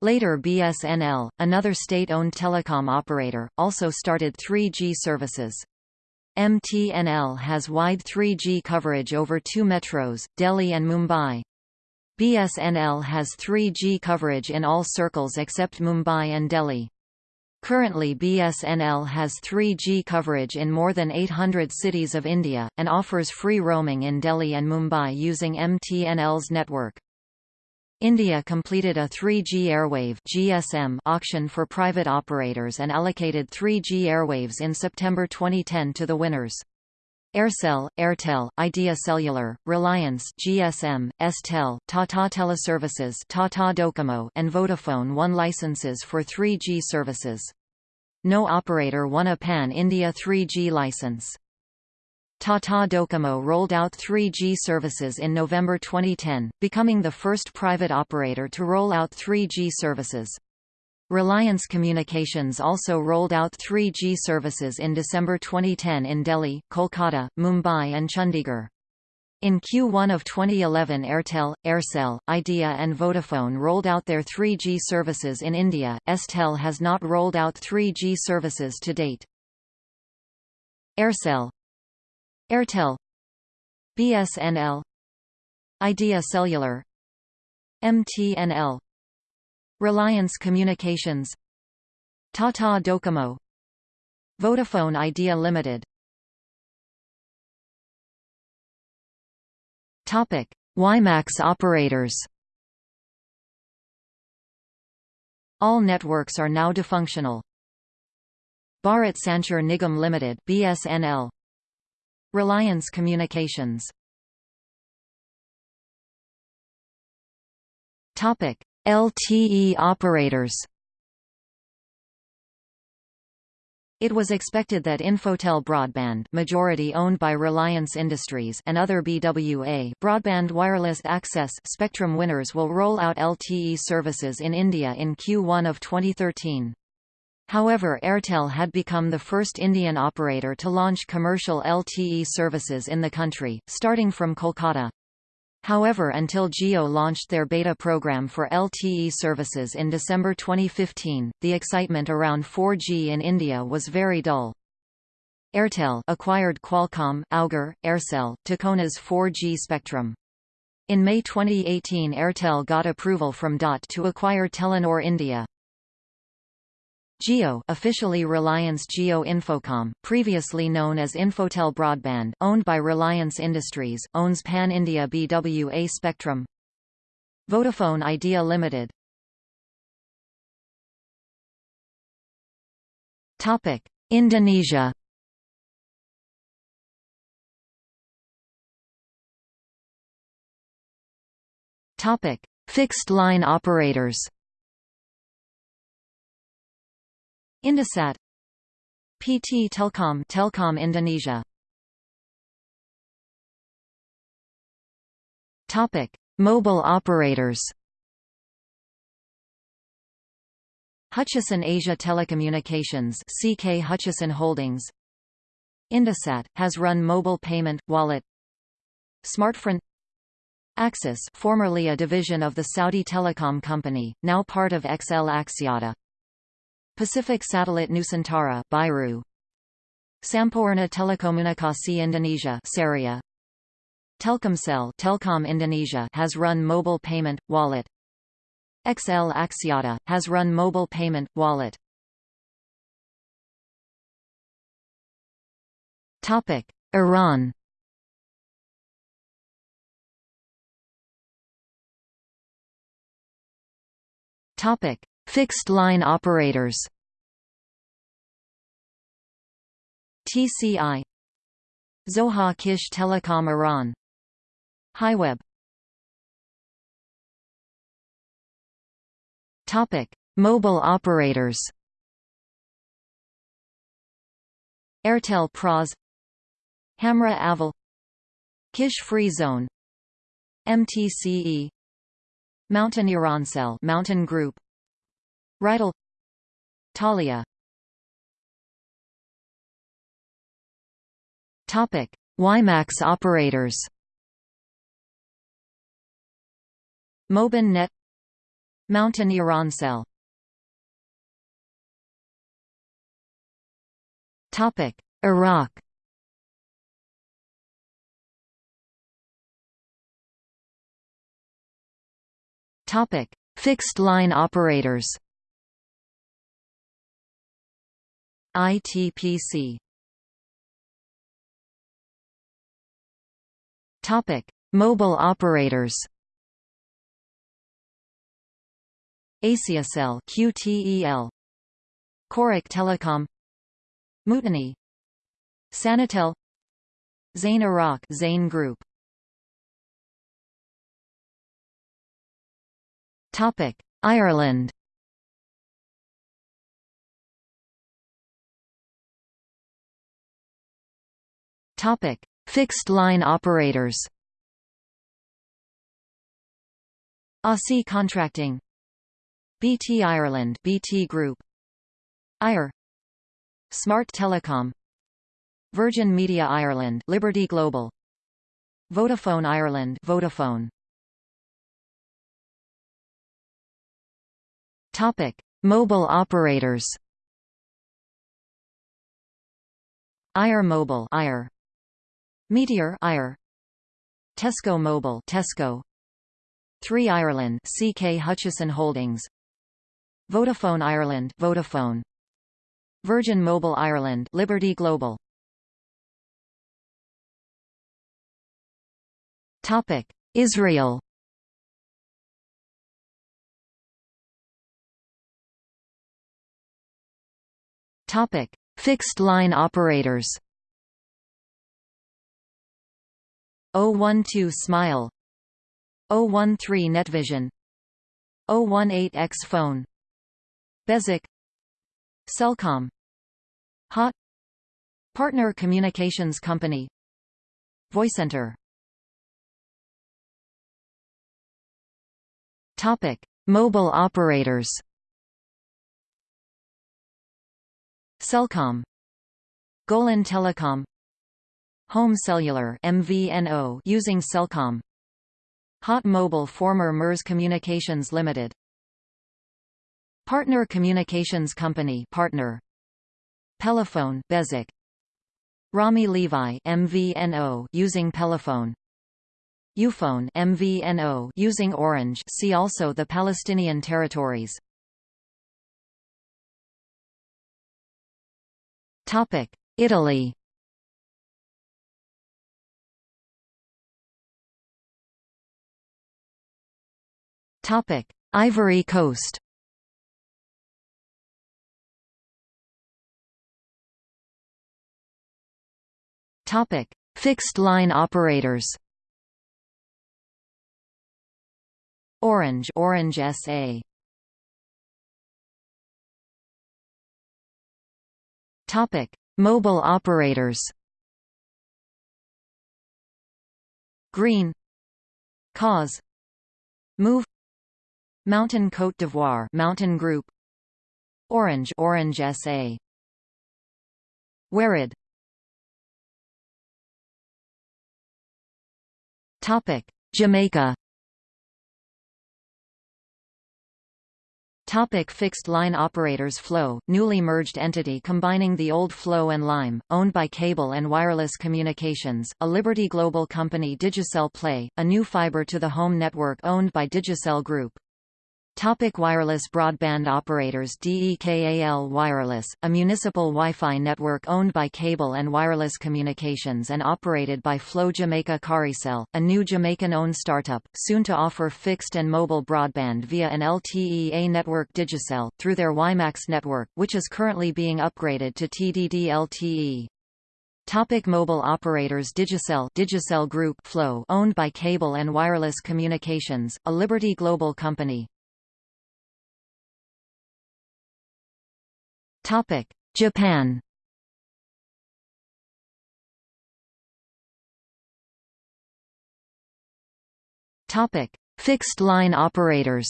Later BSNL, another state-owned telecom operator, also started 3G services. MTNL has wide 3G coverage over two metros, Delhi and Mumbai. BSNL has 3G coverage in all circles except Mumbai and Delhi. Currently BSNL has 3G coverage in more than 800 cities of India, and offers free roaming in Delhi and Mumbai using MTNL's network. India completed a 3G airwave GSM auction for private operators and allocated 3G airwaves in September 2010 to the winners. Aircel, Airtel, Idea Cellular, Reliance GSM, Estel, Tata Teleservices Tata Docomo and Vodafone won licenses for 3G services. No operator won a pan-India 3G license. Tata Docomo rolled out 3G services in November 2010, becoming the first private operator to roll out 3G services. Reliance Communications also rolled out 3G services in December 2010 in Delhi, Kolkata, Mumbai and Chandigarh. In Q1 of 2011 Airtel, Aircel, Idea and Vodafone rolled out their 3G services in India, Estel has not rolled out 3G services to date. Aircel Airtel BSNL Idea Cellular MTNL Reliance Communications Tata Docomo Vodafone Idea Limited Topic: WiMAX operators. All networks are now defunctional. Bharat Sanchar Nigam Limited (BSNL). Reliance Communications. Topic: LTE operators. It was expected that Infotel Broadband majority owned by Reliance Industries and other BWA broadband wireless access spectrum winners will roll out LTE services in India in Q1 of 2013. However Airtel had become the first Indian operator to launch commercial LTE services in the country, starting from Kolkata. However until Jio launched their beta program for LTE services in December 2015, the excitement around 4G in India was very dull. Airtel acquired Qualcomm, Augere, Aircel, Tikona's 4G spectrum. In May 2018 Airtel got approval from DOT to acquire Telenor India. Jio officially Reliance Jio Infocomm, previously known as Infotel Broadband, owned by Reliance Industries, owns Pan-India BWA spectrum. Vodafone Idea Limited Topic: Indonesia. Topic: Fixed line operators. Indosat PT Telkom Telkom Indonesia. Topic Mobile operators. Hutchison Asia Telecommunications CK Hutchison Holdings. Indosat has run mobile payment wallet. Smartfren. Axis formerly a division of the Saudi Telecom Company, now part of XL Axiata Pacific Satellite Nusantara Biru. Sampoerna Telekomunikasi Indonesia Ceria Telkomsel Telkom Indonesia has run mobile payment wallet. XL Axiata has run mobile payment wallet. Topic Iran. Topic Fixed-line operators. TCI Zoha Kish Telecom Iran. Hiweb. Topic: Mobile operators. Airtel Pras Hamra Aval. Kish Free Zone. MTCE MTN Irancell MTN Group Rital Talia Topic: WiMAX operators. Mobin Net MTN Irancell Topic: Iraq. Topic: Fixed line operators. ITPC Topic: Mobile operators. Asiacell QTEL Korek Telecom. Mutani Sanitel. Zain Iraq Zain Group. Topic. Ireland Topic: Fixed line operators. Aussie Contracting BT Ireland BT Group Eir Smart Telecom Virgin Media Ireland Liberty Global Vodafone Ireland Vodafone Topic Mobile operators Eir Mobile Eir Meteor Eir Tesco Mobile Tesco. 3 Ireland CK Hutchison Holdings. Vodafone Ireland Vodafone. Virgin Mobile Ireland Liberty Global. Topic Israel. Topic Fixed line operators 012 Smile 013 Netvision 018X Phone Bezeq Cellcom Hot Partner Communications Company VoiceCenter Topic: Mobile operators. Cellcom, Golan Telecom, Home Cellular (MVNO) using Cellcom. Hot Mobile former MIRS Communications Limited. Partner Communications Company partner. Pelephone Bezeq. Rami Levy MVNO using Pelephone. Youfone MVNO using Orange see also the Palestinian territories. Topic: Italy. Topic: Ivory Coast. Topic: Fixed line operators. Orange Orange SA Topic Mobile operators. Green. Koz. Moov MTN Côte d'Ivoire MTN Group. Orange Orange SA Warid Topic Jamaica. Topic fixed line operators Flow, newly merged entity combining the old Flow and Lime, owned by Cable and Wireless Communications, a Liberty Global company Digicel Play, a new fiber-to-the-home network owned by Digicel Group. Topic wireless broadband operators DEKAL Wireless, a municipal Wi-Fi network owned by Cable and Wireless Communications and operated by Flow Jamaica Caricel, a new Jamaican-owned startup, soon to offer fixed and mobile broadband via an LTE-A network Digicel, through their WiMAX network, which is currently being upgraded to TDD LTE. Topic mobile operators Digicel Digicel Group Flow owned by Cable and Wireless Communications, a Liberty Global company. Topic: Japan. Topic: Fixed line operators.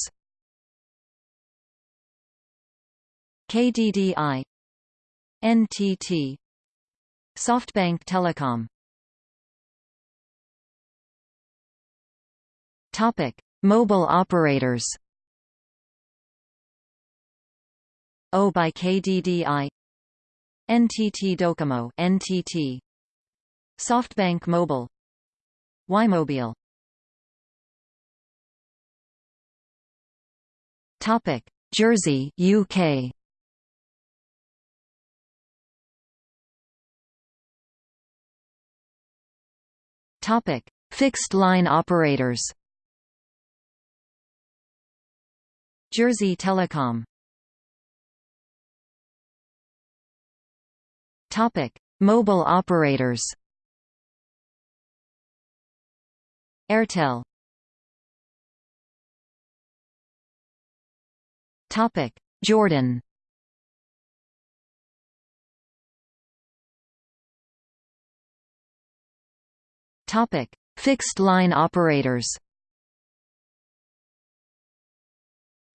KDDI NTT SoftBank Telecom. Topic: Mobile operators au by KDDI NTT Docomo NTT SoftBank Mobile. Y-Mobile. Topic. Jersey UK Topic. Fixed line operators. Jersey Telecom Topic: Mobile operators. Airtel. Topic: Jordan. Topic: Fixed line operators.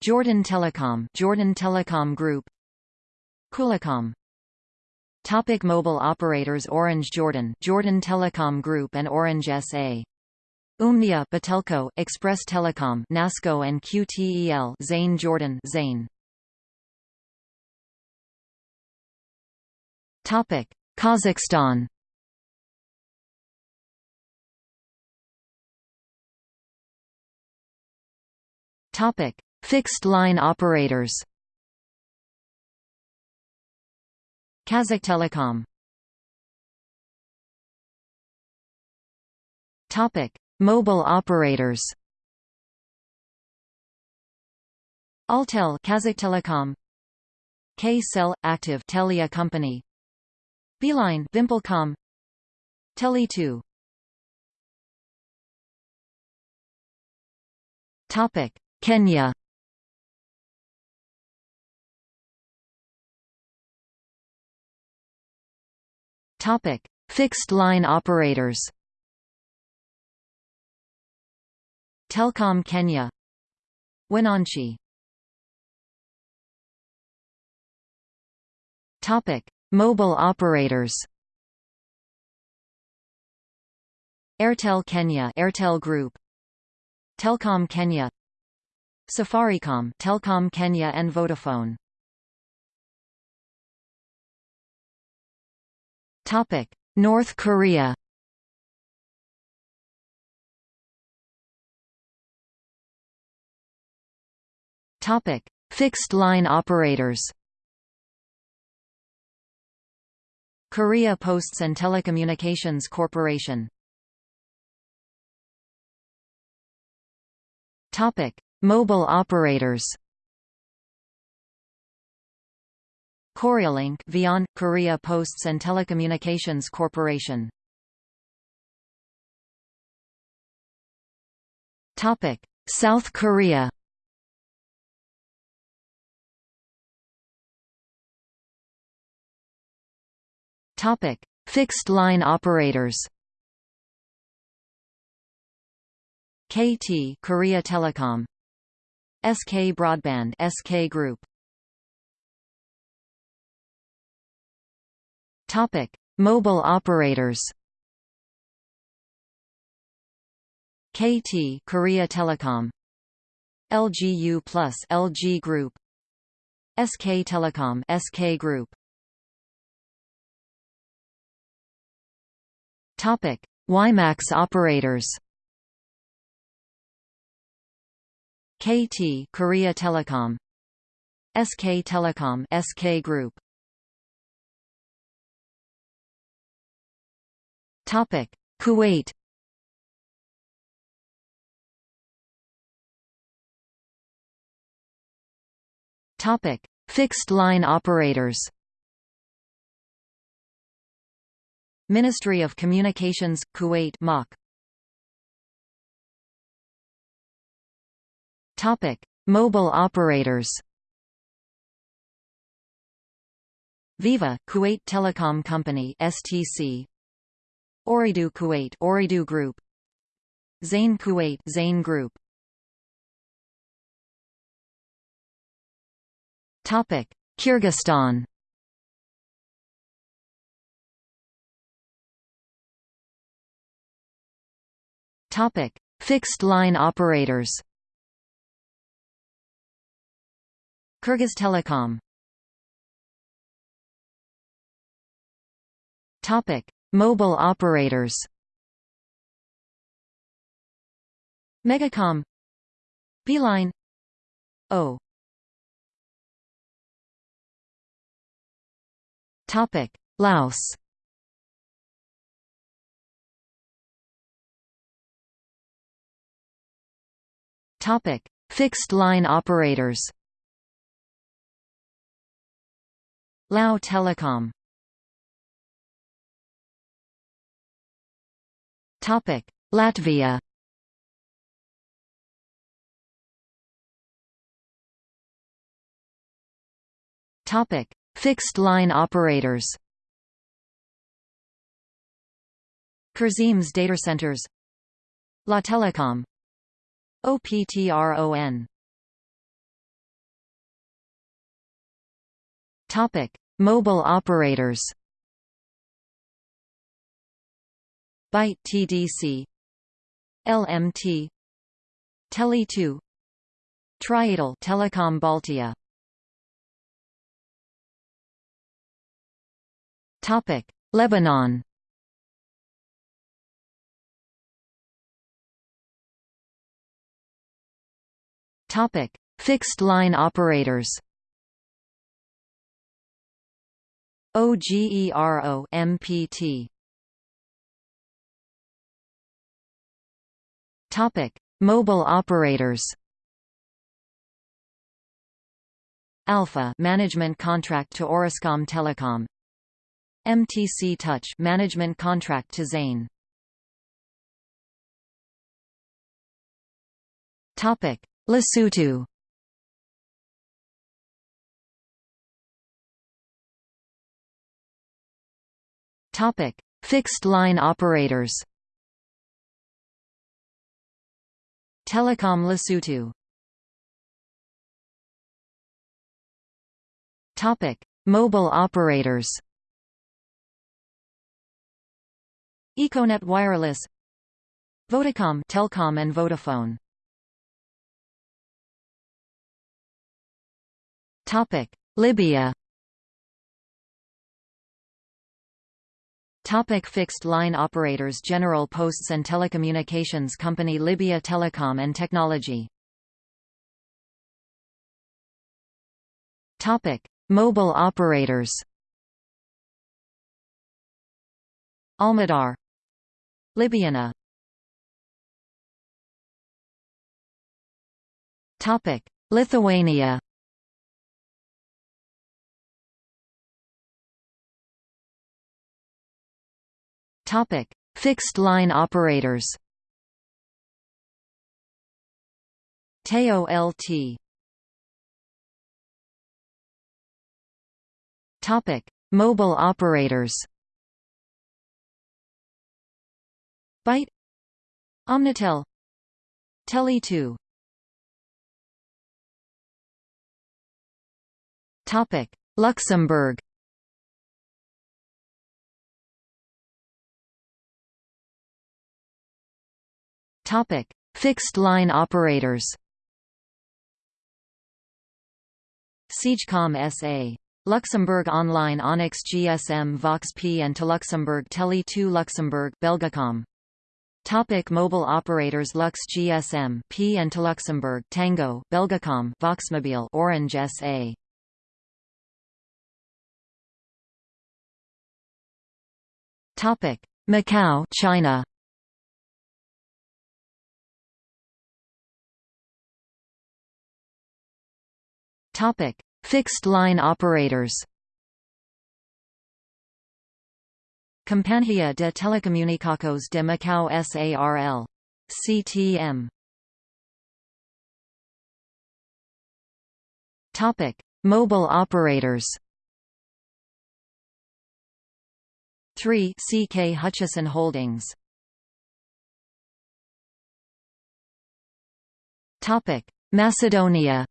Jordan Telecom, Jordan Telecom Group. Coolicom Topic mobile operators Orange Jordan Jordan Telecom Group and Orange SA Umniah Batelco, Express Telecom Nasco and QTEL Zain Jordan Zain Topic Kazakhstan. Topic Fixed line operators Kazakhtelecom Topic: Mobile operators. Altel Kazakhtelecom K-Cell Active Telia Company. Beeline Vimpelcom. Tele2 Topic. Kenya Topic Fixed line operators. Telkom Kenya. Wananchi Topic Mobile operators. Airtel Kenya Airtel Group. Telkom Kenya. Safaricom Telkom Kenya and Vodafone Topic North Korea. Topic Fixed line operators. Korea Posts and Telecommunications Corporation. Topic: Mobile operators. Koryolink, Vion, Korea Posts and Telecommunications Corporation. Topic: South Korea. Topic: Fixed line operators. KT Korea Telecom SK Broadband SK Group Topic. Mobile operators KT Korea Telecom LGU Plus LG Group SK Telecom SK Group Topic. WiMAX operators KT Korea Telecom SK Telecom SK Group Topic. Kuwait. Topic. Fixed line operators. Ministry of Communications Kuwait MOC Topic: Mobile operators. Viva Kuwait Telecom Company (STC). Ooredoo Kuwait Ooredoo Group. Zain Kuwait Zain Group. Topic: Kyrgyzstan. Topic: Fixed line operators. Kyrgyz Telecom Topic: Mobile operators. Megacom. Beeline. O. Topic: Laos. Topic: Fixed line operators. Lao Telecom Topic: Latvia. Topic: Fixed line operators. Kurziem's data centers. Lattelecom. OPTRON. Topic: Mobile operators. Bite TDC LMT Tele2 Triatel Telecom Baltia. Topic. Lebanon. Topic. Fixed line operators. OGERO MPT Mobile operators Alpha management contract to Orascom Telecom. MTC Touch management contract to Zain Topic. Lesotho Topic. Fixed line operators Telecom Lesotho. Topic Mobile operators. Econet Wireless. Vodacom Telkom and Vodafone. Topic Libya Topic fixed line operators General Posts and Telecommunications Company Libya Telecom and Technology. Topic Mobile operators. Almadar Libyana Topic Lithuania Topic. Fixed line operators TEO-LT Topic. Mobile operators Bite Omnitel Tele2 Topic. Luxembourg Topic. Fixed line operators Cegecom SA Luxembourg Online Onyx GSM Vox P and to Luxembourg Tele 2 Luxembourg Belgacom. Topic mobile operators Lux GSM P and to Luxembourg Tango Belgacom Voxmobile Orange SA Topic. Macau China Topic Fixed line operators Companhia de Telecomunicações de Macau SARL. CTM. Topic: Mobile operators. 3 CK Hutchison Holdings. Topic: Macedonia.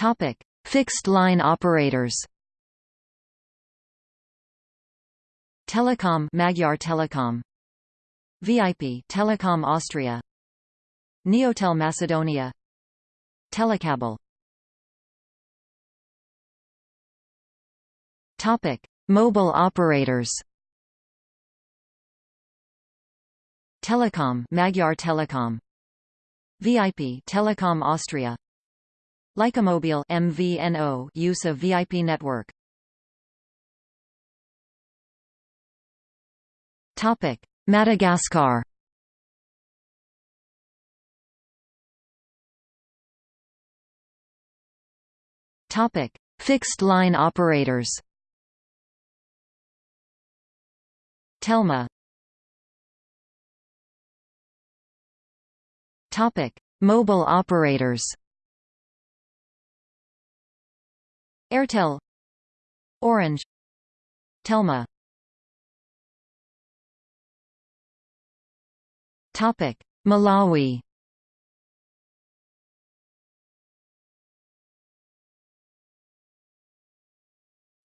Topic: Fixed line operators. Telecom Magyar Telecom. VIP Telecom Austria. Neotel Macedonia. Telecable. Topic. Mobile operators Telecom Magyar Telecom. VIP Telecom Austria Lycamobile MVNO use of VIP network. Topic: Madagascar. Topic: Fixed line operators. Telma. Topic: Mobile operators. Airtel. Orange. Telma. Topic. Malawi.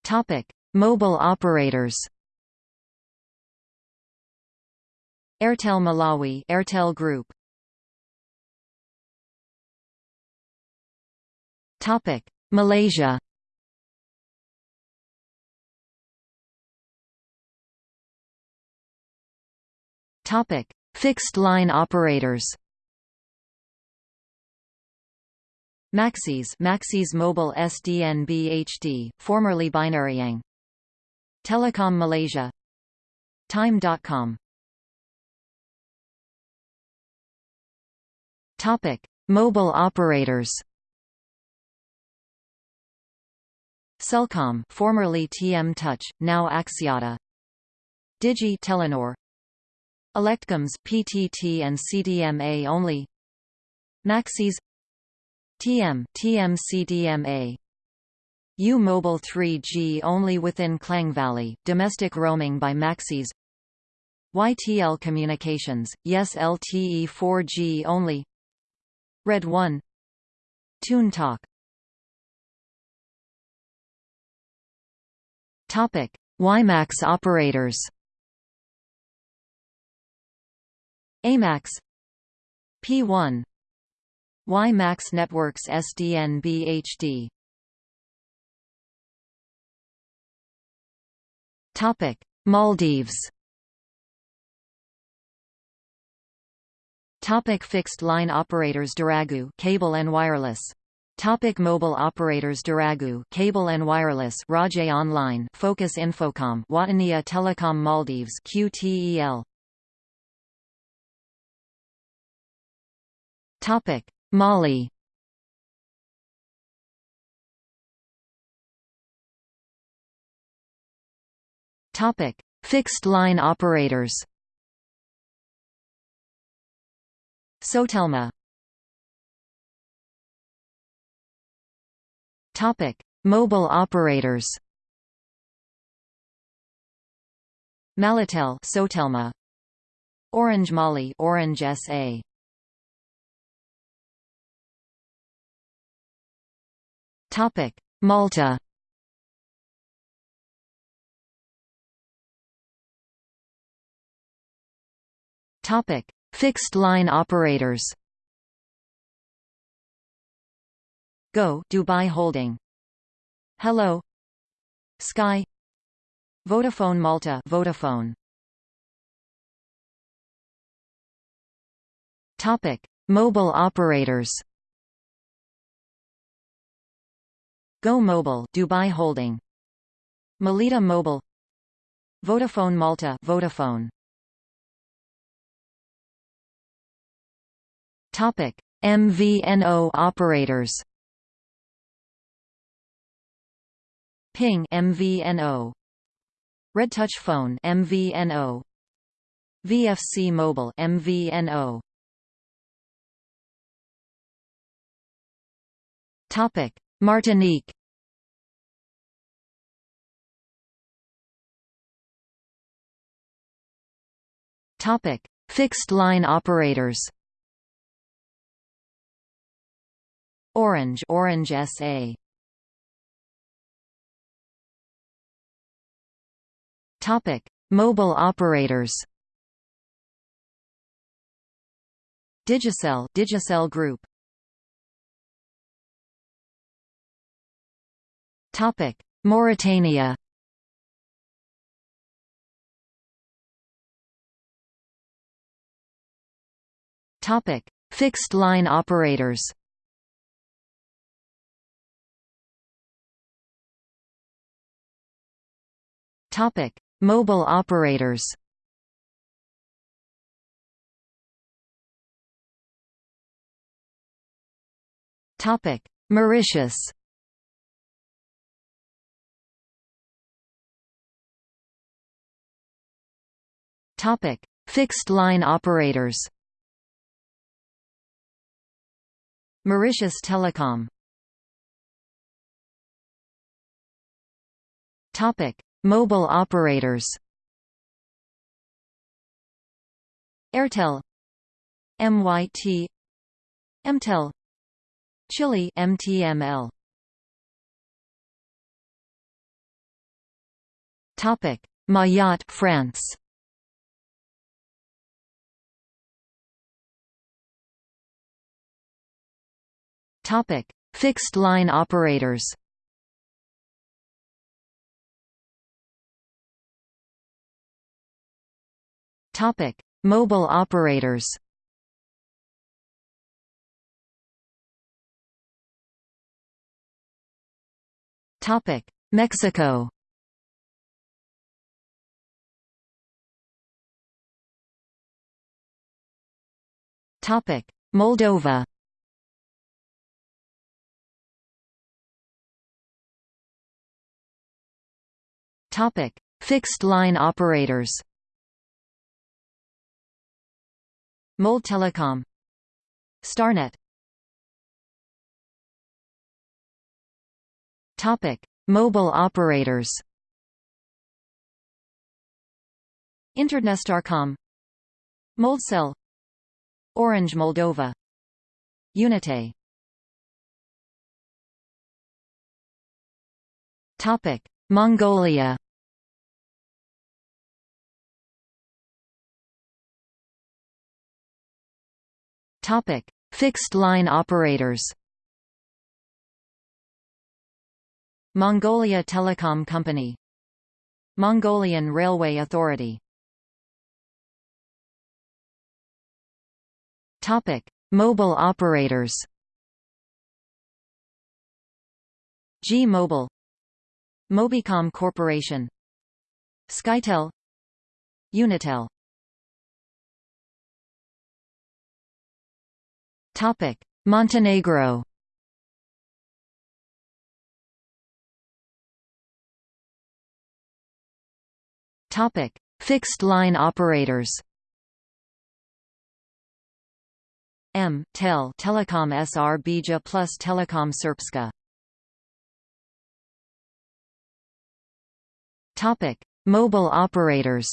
Topic. Mobile operators. Airtel Malawi Airtel Group. Topic. Malaysia Topic: Fixed line operators. Maxis Maxis Mobile SDN BHD, formerly Binariang Telecom Malaysia Time.com Topic: Mobile operators. Celcom, formerly TM Touch, now Axiata. Digi Telenor. Electcoms PTT and CDMA only. Maxis. TM TM CDMA U Mobile 3G only within Klang Valley, domestic roaming by Maxis. YTL Communications, yes LTE 4G only. Red 1 Tune Talk Topic: WiMAX operators. AMAX P1 WiMAX Networks SDN BHD Topic: Maldives. Topic fixed line operators Dhiraagu cable and wireless. Topic mobile operators Dhiraagu cable and wireless Raja Online Focus Infocom Watania Telecom Maldives QTEL Topic Mali Topic Fixed line operators Sotelma Topic: Mobile operators. Malitel, Sotelma. Orange Mali, Orange SA. Topic: Malta. Topic: Fixed-line operators. Go Dubai Holding. Hello. Sky. Vodafone Malta Vodafone. Topic. Mobile operators Go Mobile Dubai Holding Melita Mobile Vodafone Malta Vodafone Topic: MVNO operators. Ping MVNO. Red Touch Phone MVNO. VFC Mobile MVNO. Topic: Martinique. Topic: Fixed line operators. Orange Orange SA Topic. Mobile operators. Digicel Digicel Group Topic. Mauritania. Topic. Fixed line operators. Topic: Mobile operators. Topic: Mauritius. Topic: Fixed line operators. Mauritius Telecom. Topic: Mobile operators Airtel MYT MTEL Chile MTML Topic Mayotte France Topic Fixed line operators Topic: Mobile operators. Topic: Mexico. Topic: Moldova. Topic: Fixed line operators. Mold Telecom Starnet Topic: Mobile operators. Internetstarcom Moldcell Orange Moldova Unite Topic: Mongolia Topic: Fixed line operators. Mongolia Telecom Company Mongolian Railway Authority Topic: Mobile operators. G-Mobile Mobicom Corporation Skytel Unitel Topic: Montenegro. Topic: Fixed line operators. M. Tel Telecom Srbija plus Telecom Srpska. Topic: Mobile operators.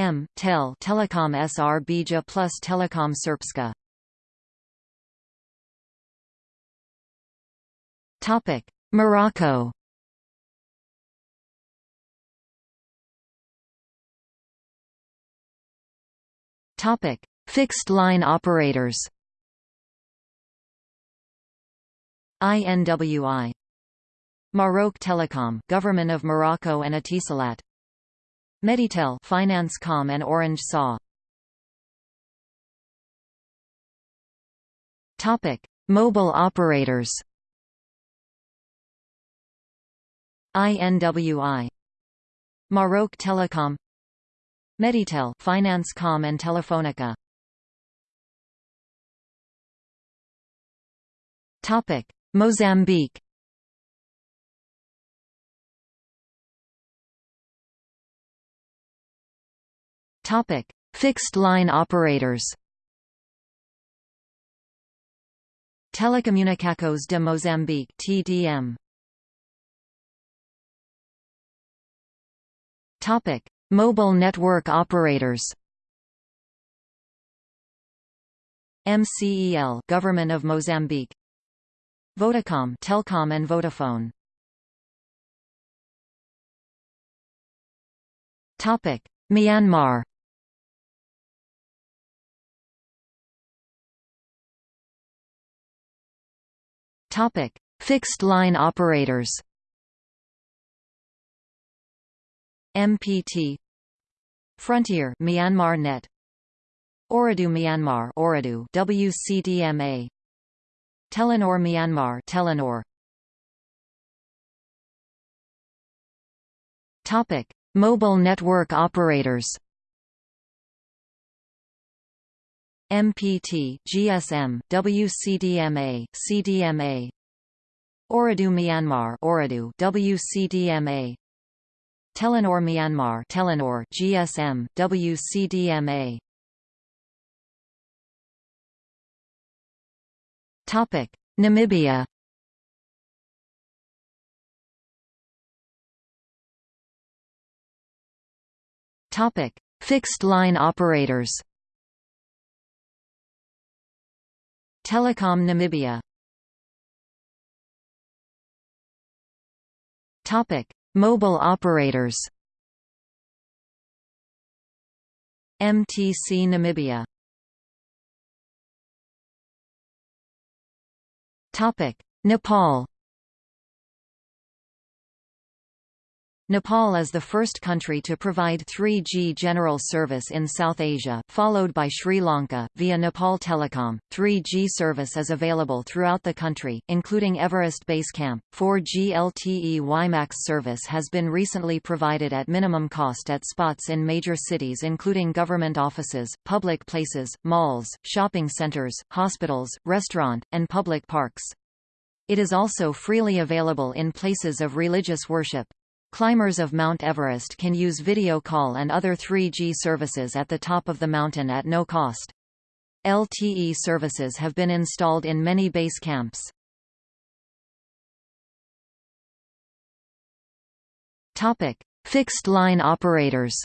M. Tel Telecom Srbija plus Telecom Srpska. Topic: Morocco. Topic: Fixed line operators. INWI Maroc Telecom, Government of Morocco and Etisalat Meditel Finance.com and Orange SAW. Topic: Mobile operators. INWI Maroc Telecom Meditel Finance.com and Telefonica Topic: Mozambique Topic: Fixed line operators. Telecomunicações de Moçambique (TDM). Topic: Mobile network operators. MCEL Government of Mozambique Vodacom Telkom and Vodafone Topic Myanmar Topic: Fixed line operators. MPT Frontier Myanmar Net Ooredoo Myanmar Ooredoo WCDMA Telenor Myanmar Telenor Topic Mobile network operators MPT, GSM, WCDMA, CDMA. Ooredoo Myanmar, Ooredoo, WCDMA. Telenor Myanmar, Telenor, GSM, WCDMA. Topic: Namibia. Topic: Fixed line operators. Telecom Namibia Topic: Mobile operators. MTC Namibia. Topic: Nepal. Nepal is the first country to provide 3G general service in South Asia, followed by Sri Lanka, via Nepal Telecom. 3G service is available throughout the country, including Everest Base Camp. 4G LTE WiMAX service has been recently provided at minimum cost at spots in major cities including government offices, public places, malls, shopping centers, hospitals, restaurant, and public parks. It is also freely available in places of religious worship. Climbers of Mount Everest can use video call and other 3G services at the top of the mountain at no cost. LTE services have been installed in many base camps. Topic: Fixed line operators.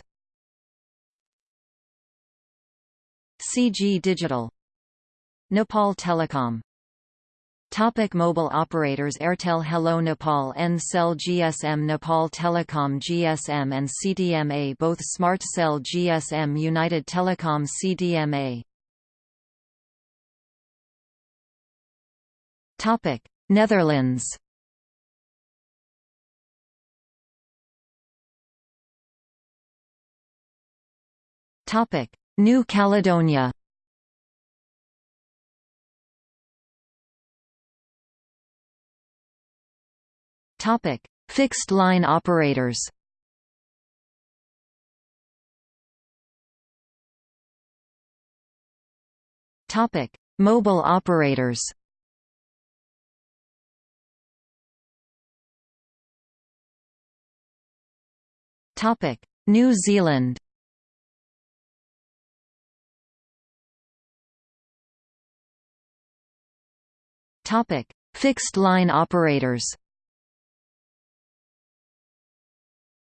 CG Digital Nepal Telecom Topic mobile operators Airtel Hello Nepal Ncell GSM Nepal Telecom GSM and CDMA both Smart Cell GSM United Telecom CDMA Topic Netherlands. Topic New Caledonia Topic: Fixed line operators. Topic: Mobile operators. Topic: New Zealand. Topic: Fixed line operators.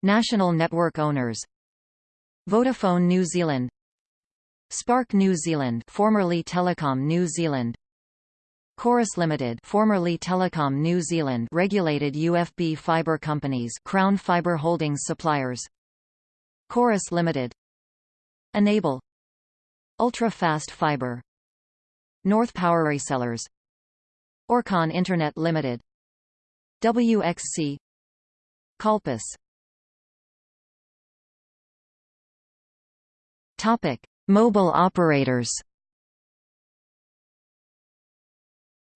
National network owners. Vodafone New Zealand. Spark New Zealand formerly Telecom New Zealand. Chorus Limited formerly Telecom New Zealand regulated UFB fibre companies Crown Fibre Holdings suppliers. Chorus Limited. Enable. Ultra Fast Fibre. North Power Resellers. Orcon Internet Limited. WXC CallPlus Mobile operators.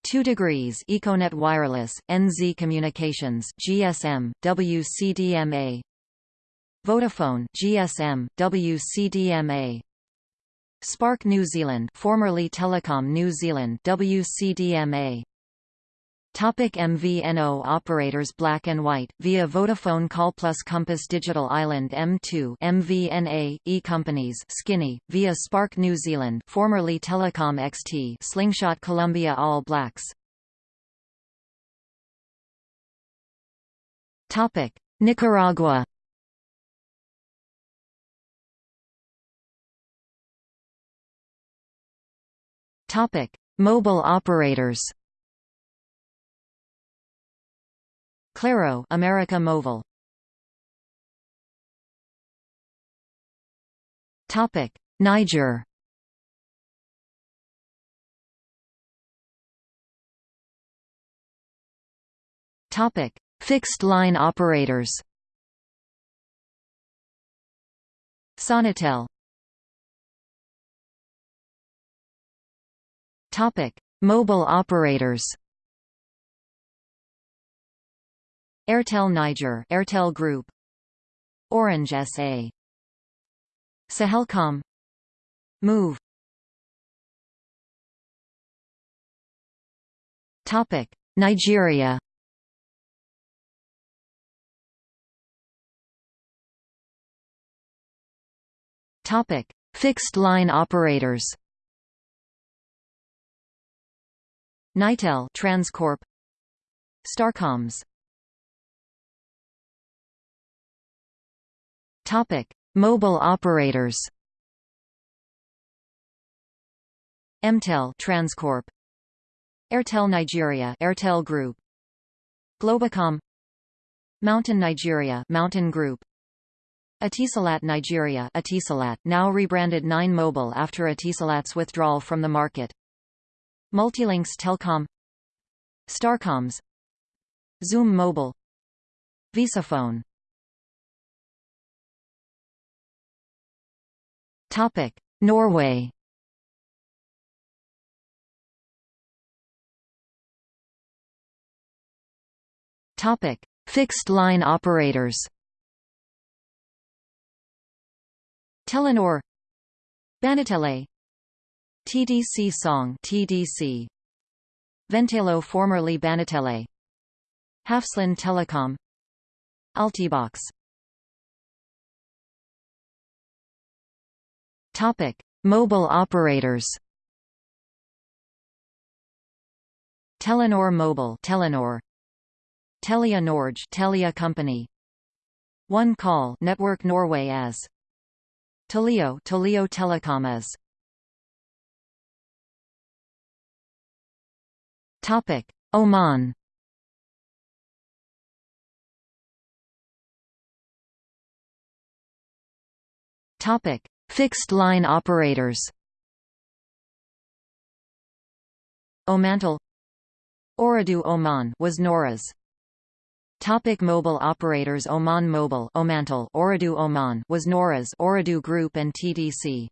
2 degrees Econet Wireless, NZ Communications, GSM, WCDMA. Vodafone, GSM, WCDMA. Spark New Zealand, formerly Telecom New Zealand, WCDMA. Topic MVNO operators Black and White, via Vodafone Call Plus Compass Digital Island M2 MVNA, E-Companies Skinny, via Spark New Zealand formerly Telecom XT Slingshot Columbia All Blacks. Topic Nicaragua. Topic Mobile operators Claro America Mobile. Topic. Niger. Topic. Fixed line operators. Sonatel. Topic. Mobile operators Airtel Niger Airtel Group Orange SA Sahelcom Moov. Topic Nigeria. Topic Fixed line operators. Nitel Transcorp. Starcomms Topic: Mobile operators. Mtel Transcorp. Airtel Nigeria Airtel Group. Globacom MTN Nigeria MTN Group. Etisalat Nigeria Etisalat now rebranded 9 Mobile after Etisalat's withdrawal from the market. Multilinks Telcom. Starcomms. Zoom Mobile. Visafone Norway. Topic: Fixed line operators. Telenor. Banatele. TDC Song TDC Ventelo formerly Banatele. Hafslund Telecom. Altibox Topic. Mobile operators Telenor Mobile Telenor. Telia Norge Telia Company. One Call Network Norway as. Telio Telio Telecom as. Topic: Oman. Topic: Fixed line operators. Omantel. Ooredoo Oman was Nawras. Topic mobile operators Oman Mobile Omantel Ooredoo Oman was Nawras Ooredoo Group and TDC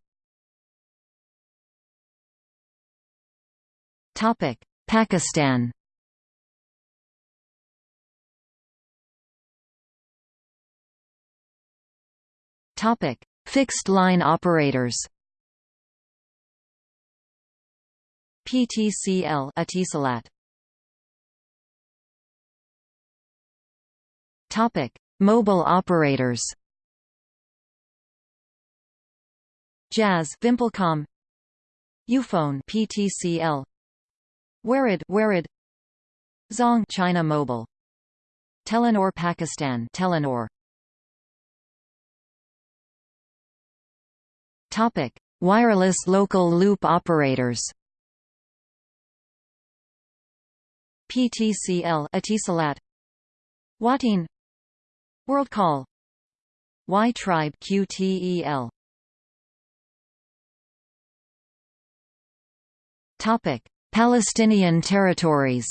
Topic Pakistan. Topic: Fixed line operators. PTCL Etisalat. Topic: Mobile operators. Jazz Vimpelcom Ufone PTCL Warid Warid Zong China Mobile Telenor Pakistan Telenor Topic. Wireless local loop operators. PTCL Etisalat. Wateen. WorldCall. Y Tribe QTEL Topic. Palestinian territories.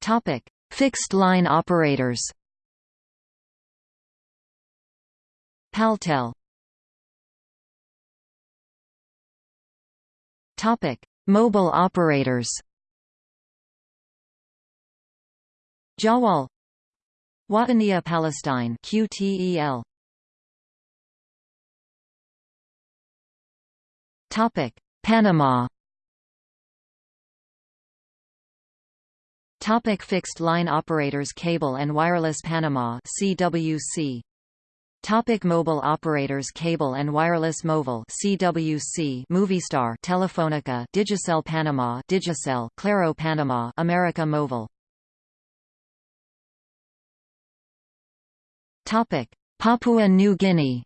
Topic: Fixed line operators. Paltel. Topic: Mobile operators. Jawwal Wataniya Palestine QTEL. Topic: Panama. Topic fixed line operators Cable and Wireless Panama CWC Topic mobile operators Cable and Wireless Mobile CWC Movistar Telefonica Digicel Panama Digicel Claro Panama America Mobile Topic Papua New Guinea.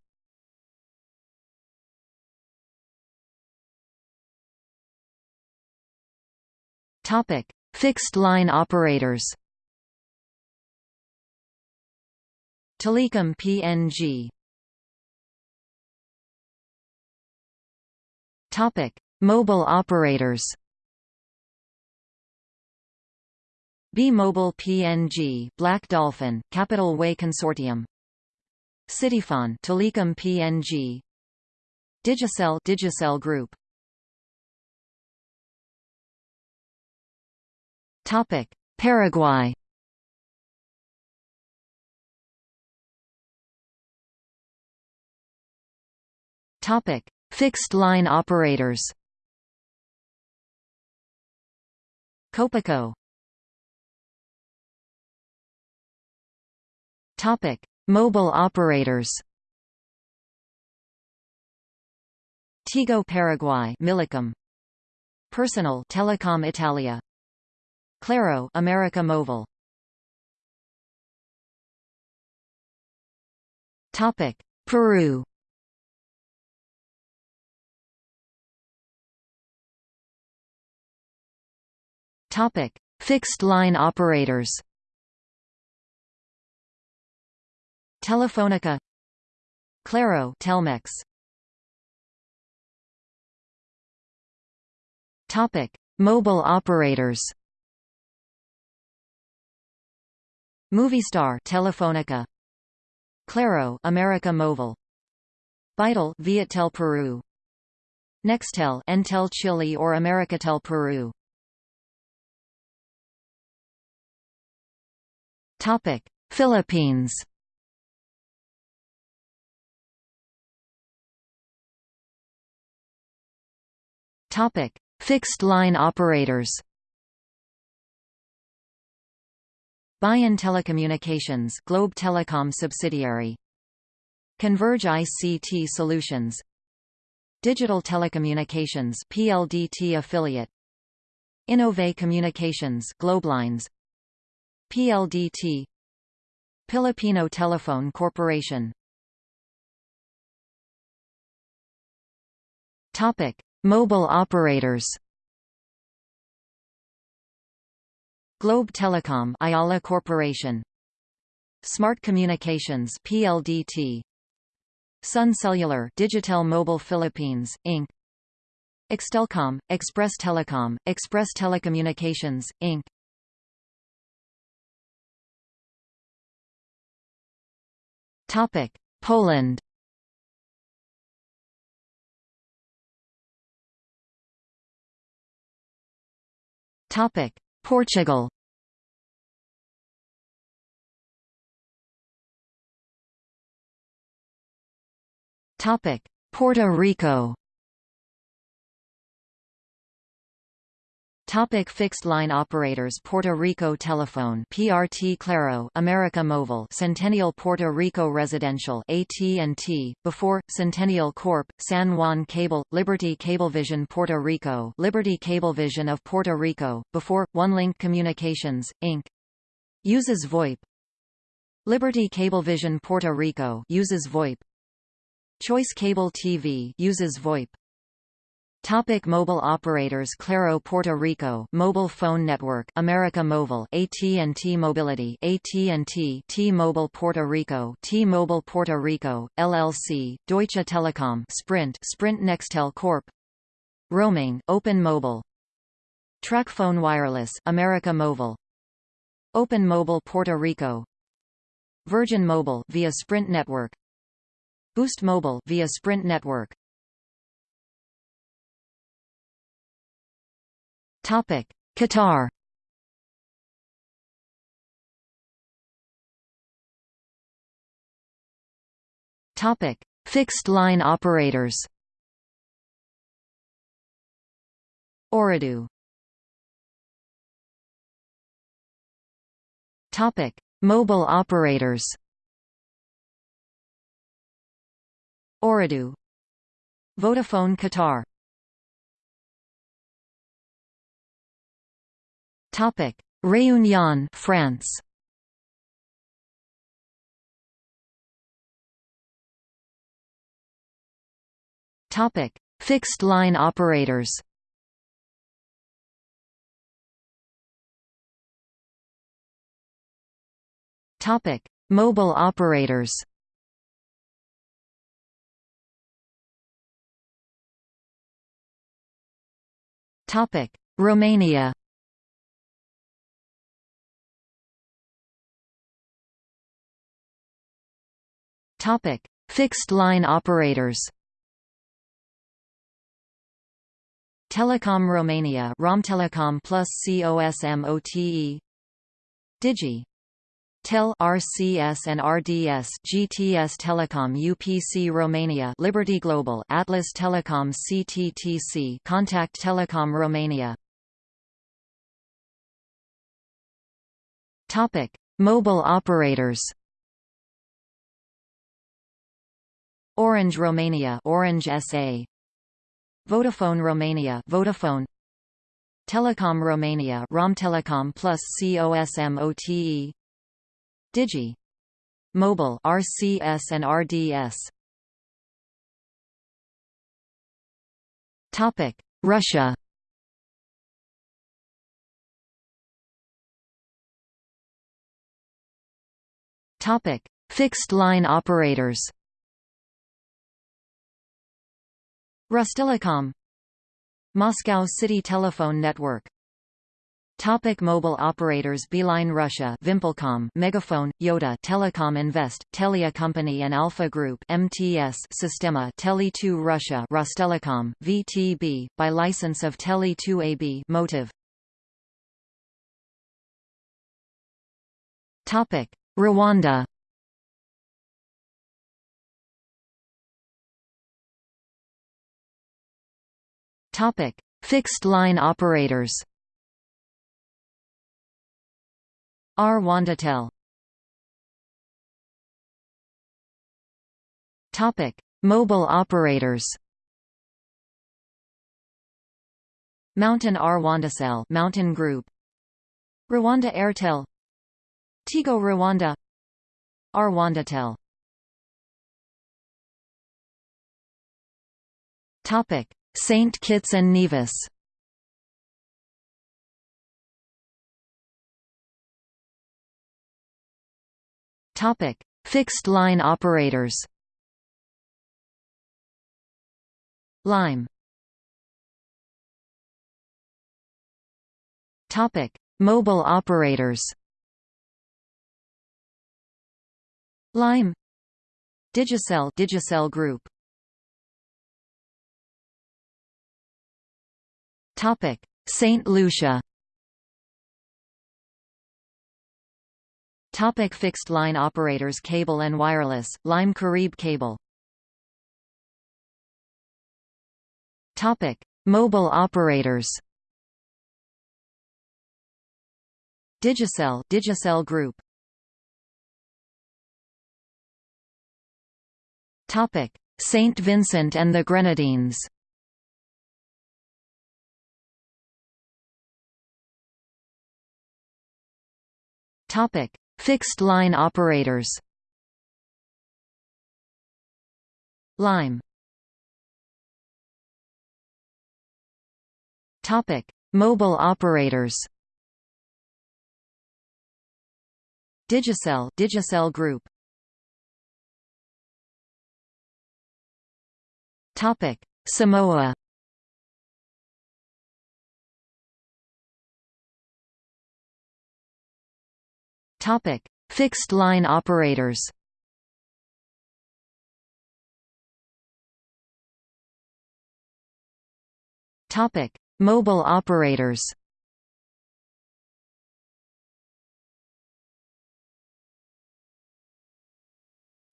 Topic: Fixed line operators. Telecom PNG. Topic: Mobile operators. B-Mobile PNG, Black Dolphin, Capital Way Consortium. Cityfon, Telecom PNG. Digicel, Digicel Group. Topic: Paraguay. Topic: Fixed line operators. Copaco. Topic: Mobile operators. Tigo Paraguay Millicom Personal Telecom Italia Claro America Mobile. Topic. Peru. Topic. Fixed line operators. Telefonica Claro Telmex. Topic. Mobile operators Movistar Telefonica. Claro America Móvil Vital Viettel Peru. Nextel Entel Chile or Americatel Peru. Topic. Philippines. Topic. Fixed line operators Bayan Telecommunications Globe Telecom subsidiary. Converge ICT Solutions. Digital Telecommunications PLDT affiliate. Innove Communications Globelines PLDT Filipino Telephone Corporation. Topic Mobile operators Globe Telecom Ayala Corporation. Smart Communications PLDT Sun Cellular Digital Mobile Philippines Inc. Extelcom Express Telecom Express Telecommunications Inc. Topic Poland. Topic Portugal. Puerto Rico Topic fixed line operators Puerto Rico Telephone PRT Claro America Móvil Centennial Puerto Rico Residential AT&T before Centennial Corp San Juan Cable Liberty Cablevision Puerto Rico Liberty Cablevision of Puerto Rico before OneLink Communications Inc. Uses VoIP. Liberty Cablevision Puerto Rico uses VoIP. Choice Cable TV uses VoIP Topic mobile operators Claro Puerto Rico Mobile Phone Network America Móvil AT&T Mobility AT&T T-Mobile Puerto Rico T-Mobile Puerto Rico LLC Deutsche Telekom Sprint Sprint Nextel Corp. Roaming Open Mobile. TracFone Wireless America Móvil Open Mobile Puerto Rico. Virgin Mobile via Sprint Network. Boost Mobile via Sprint Network Qatar. Topic: Fixed line operators. Ooredoo. Topic: Mobile operators. Ooredoo. Vodafone Qatar Topic: Réunion, France. Topic: Fixed line operators. Topic: Mobile operators. Topic: Romania. Topic: Fixed line operators. Telecom Romania Romtelecom plus COSMOTE Digi Tel RCS and RDS GTS Telecom UPC Romania Liberty Global Atlas Telecom CTTC Contact Telecom Romania Topic Mobile operators Orange Romania Orange SA Vodafone Romania Vodafone. Telecom Romania Romtelecom plus COSMOTE Digi. Mobile RCS and RDS Topic. Russia. Topic. Fixed line operators Rostelecom Moscow City Telephone Network. Topic mobile operators Beeline Russia Vimpelcom MegaFon Yoda Telecom Invest Telia Company and Alfa Group MTS Sistema Tele2 Russia Rostelecom VTB by license of Tele2 AB MOTIV Topic Rwanda Topic Fixed line operators Rwandatel Topic: Mobile operators. MTN Rwandacell MTN Group. Rwanda Airtel. Tigo Rwanda. Rwandatel. Topic: Saint Kitts and Nevis. Topic: Fixed line operators. Lime. Topic: Mobile operators. Lime. Digicel Digicel Group. Topic: Saint Lucia. Topic fixed line operators Cable and wireless, Lime Carib Cable Topic. Mobile operators Digicel Digicel Group Topic Saint Vincent and the Grenadines Topic Fixed line operators Lime Topic: Mobile operators. Digicel Digicel Group. Topic: Samoa. Topic: Fixed line operators. Topic: Mobile operators.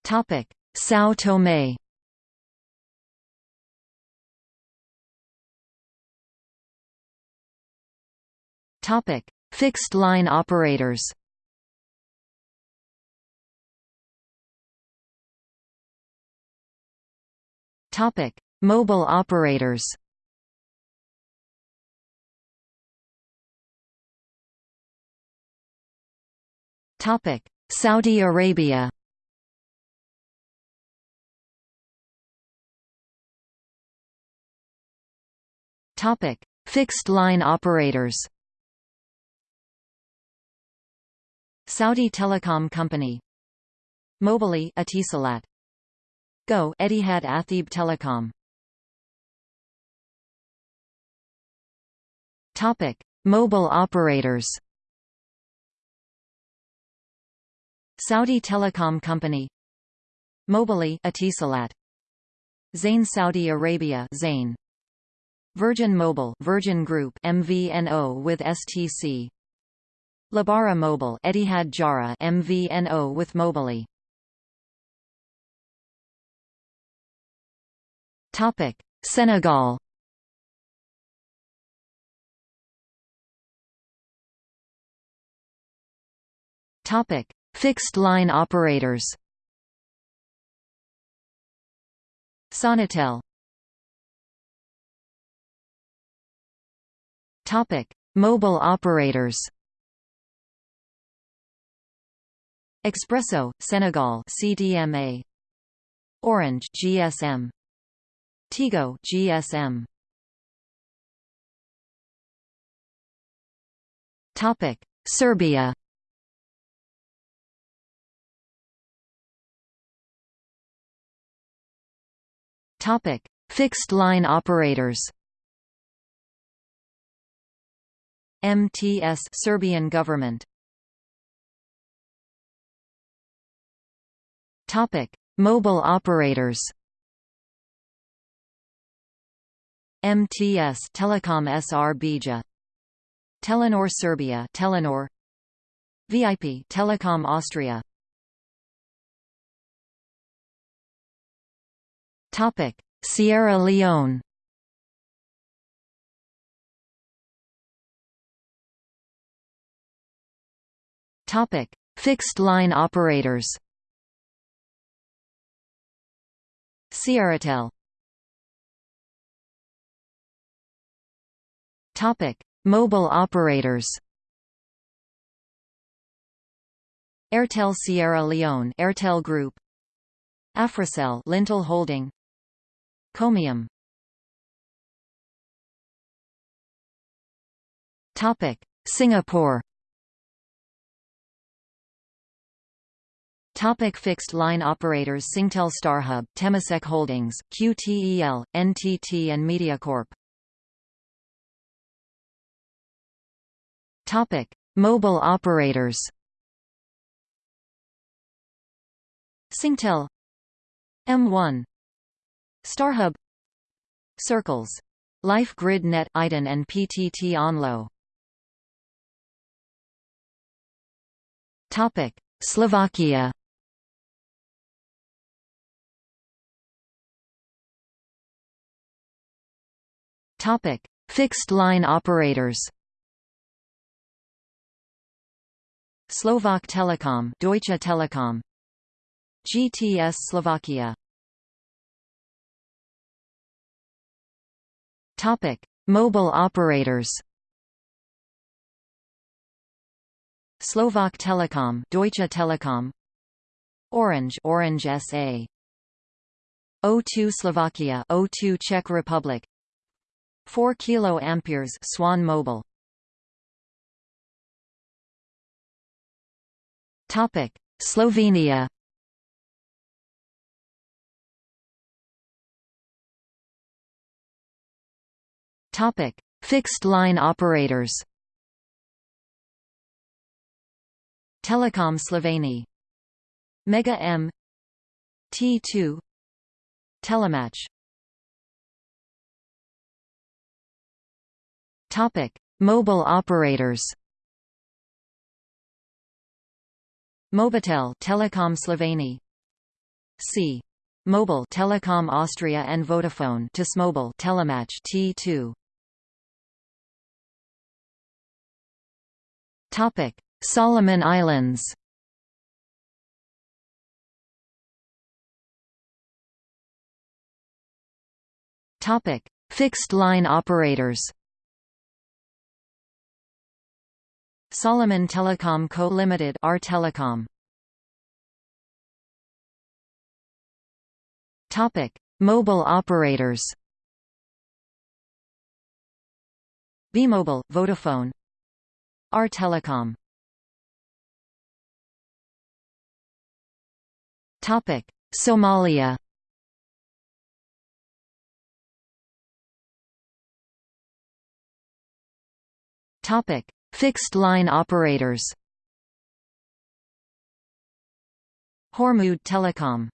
Topic: São Tomé. Topic: Fixed line operators. Topic: Mobile operators. Topic: Saudi Arabia. Topic: Fixed line operators. Saudi Telecom Company. Mobily Etisalat. Go Etihad Atheeb Telecom. Topic Mobile operators. Saudi Telecom Company. Mobily Etisalat Zain Saudi Arabia Zain. Virgin Mobile Virgin Group MVNO with STC Lebara Mobile Etihad Jara MVNO with Mobily Topic: Senegal. Topic: Fixed line operators. Sonatel. Topic: Mobile operators. Expresso, Senegal CDMA. Orange GSM Tigo GSM Topic Serbia. Topic Fixed line operators. MTS Serbian government. Topic Mobile operators MTS Telekom SR Telenor Serbia Telenor. VIP Telekom Austria. Topic Sierra Leone. Topic Fixed line operators. Sierratel Topic. Mobile operators Airtel Sierra Leone Airtel Group Africell Lintel Holding Comium Topic. Singapore Topic fixed line operators Singtel Starhub, Temasek Holdings, QTEL, NTT and MediaCorp Topic Mobile operators Singtel M1 Starhub Circles Life Grid Net IDEN and PTT Onlo Topic Slovakia Topic: Fixed line operators. Slovak Telecom, Deutsche Telekom. GTS Slovakia. Topic: Mobile operators. Slovak Telecom, Deutsche Telekom. Orange, Orange SA. O2 Slovakia, O2 Czech Republic. 4 kilo amperes Swan Mobile Topic Slovenia. Topic Fixed line operators. Telecom Sloveni Mega M. T2 Telemach. Topic: Mobile operators. Mobitel Telekom Sloveni C. Mobile Telekom Austria and Vodafone Mobile Telemach T2 Topic. Solomon Islands. Topic. Fixed line operators Solomon Telecom Co. Limited R Telecom. Topic. Mobile operators. B-Mobile, Vodafone. R Telecom. Topic. Somalia. Topic Fixed line operators Hormuud Telecom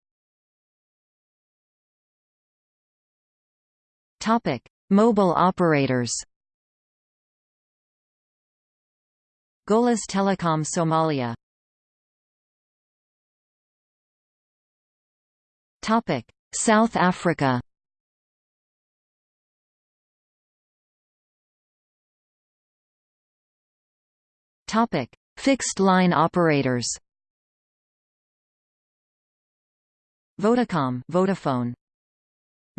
Topic: Mobile operators. Golis Telecom Somalia. Topic: South Africa. Topic: Fixed line operators. Vodacom, Vodafone.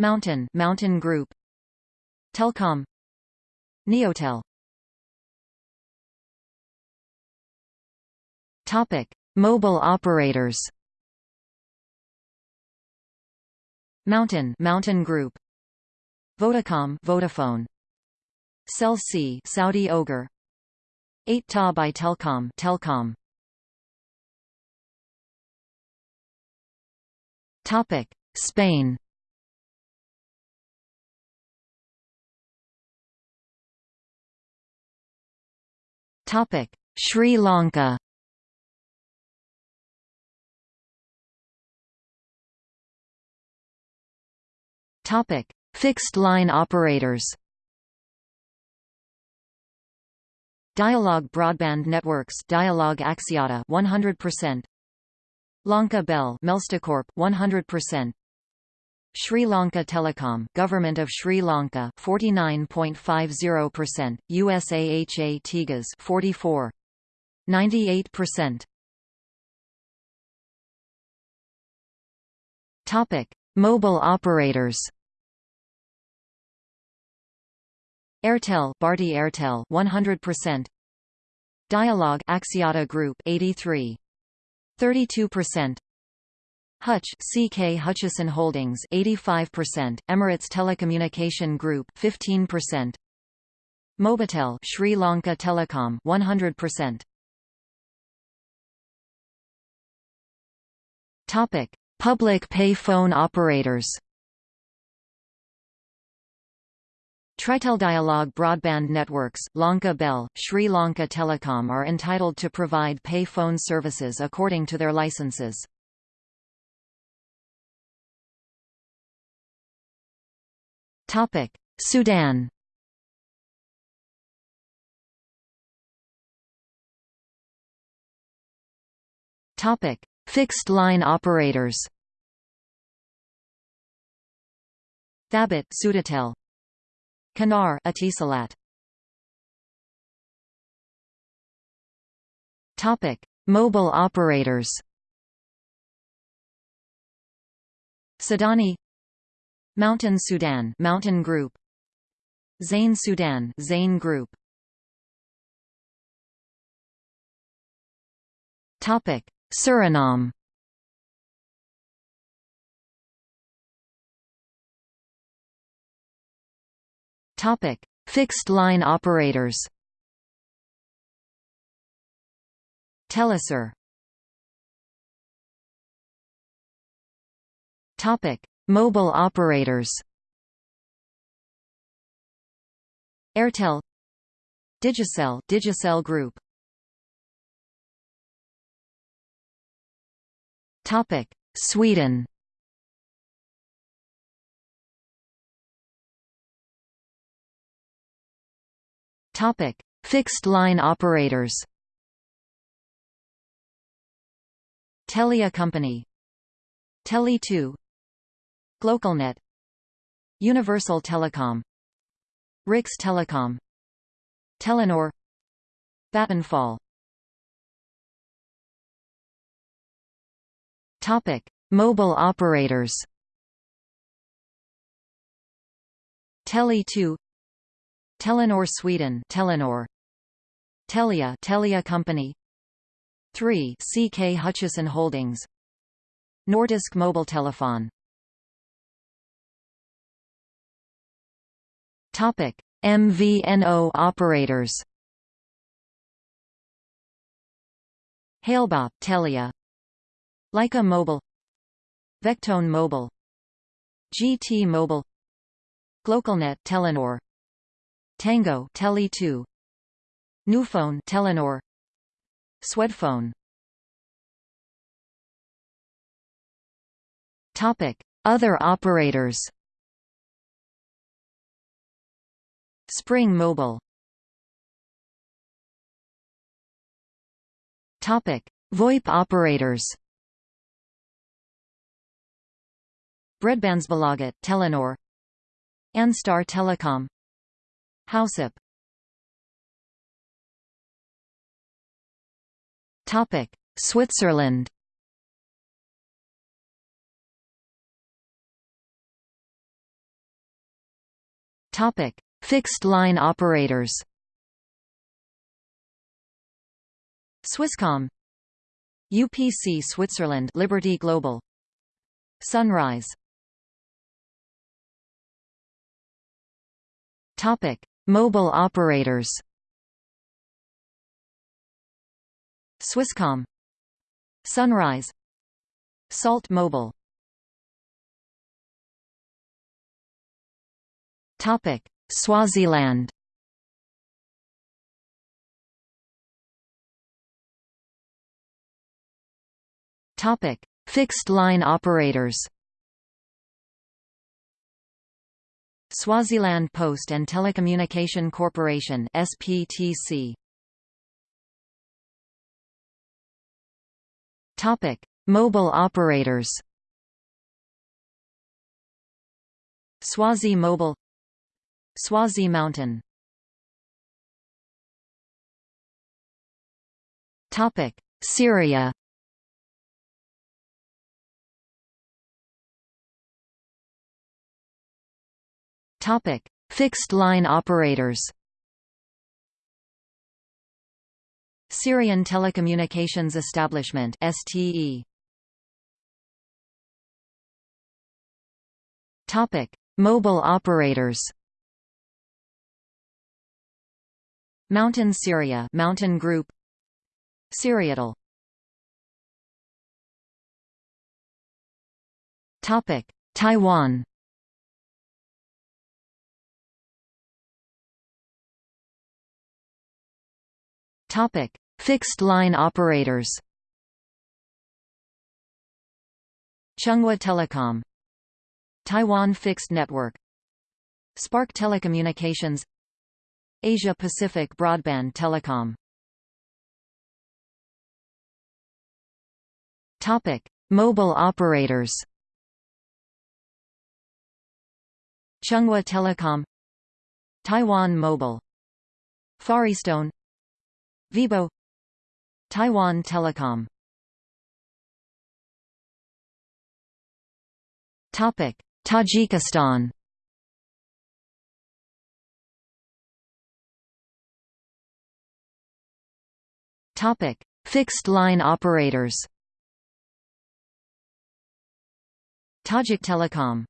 MTN, MTN Group. Telkom. Neotel. Topic: Mobile operators. MTN, MTN Group. Vodacom, Vodafone. Cell C, Saudi Oger. 8 Ta by Telkom, Telkom. Topic: Spain. Topic: Sri Lanka. Topic: Fixed line operators. Dialog Broadband Networks Dialog Axiata 100% Lanka Bell Melstacorp 100% Sri Lanka Telecom Government of Sri Lanka 49.50%, USAHA Tegas 44 98%. Topic: Mobile operators. Airtel Bharti Airtel 100% Dialog Axiata Group 83 32% Hutch CK Hutchison Holdings 85%, Emirates Telecommunication Group 15%. Mobitel Sri Lanka Telecom 100%. Topic: Public pay phone operators. Tritel Dialog Broadband Networks, Lanka Bell, Sri Lanka Telecom are entitled to provide pay phone services according to their licenses. Sudan. Fixed line operators. Thabit Sudatel. Kanar. Topic: Mobile operators. Sudani. MTN Sudan MTN Group. Zain Sudan Zain Group. Topic. Suriname Topic. Fixed line operators Telesur Topic. Mobile operators Airtel Digicel Digicel Group Topic. Sweden Topic Fixed line operators Telia Company Tele2 Glocalnet Universal Telecom Rix Telecom Telenor Vattenfall Topic: Mobile operators. Tele2 Telenor Sweden Telenor. Telia Telia Company. 3 CK Hutchison Holdings. Nordisk Mobile Telephone Topic: MVNO operators. Halebop Telia, Lyca Mobile, Vectone Mobile, GT Mobile, Glocalnet Telenor, Tango Tele2, Newphone Telenor, Swedphone. Topic: Other operators. Spring Mobile. Topic: VoIP operators. Bredbandsbolaget Telenor, Anstar Telecom, Housep. Topic: Switzerland. Topic: Fixed line operators. Swisscom. UPC Switzerland Liberty Global. Sunrise. Topic Mobile operators. Swisscom. Sunrise. Salt Mobile. Topic. Swaziland. Topic. Fixed line operators. Swaziland Post and Telecommunication Corporation SPTC. Topic: Mobile operators. Swazi Mobile Swazi MTN Topic: Syria Topic: Fixed line operators. Syrian Telecommunications Establishment (STE). Topic: Mobile operators. MTN Syria MTN Group Syriatel Topic Taiwan Topic Fixed line operators Chunghwa Telecom Taiwan Fixed Network Spark Telecommunications Asia Pacific Broadband Telecom Topic: Mobile operators. Chunghwa Telecom, Taiwan Mobile, FarEasTone, Vibo, Taiwan Telecom. Topic: Tajikistan. Topic: Fixed line operators. Tajik Telecom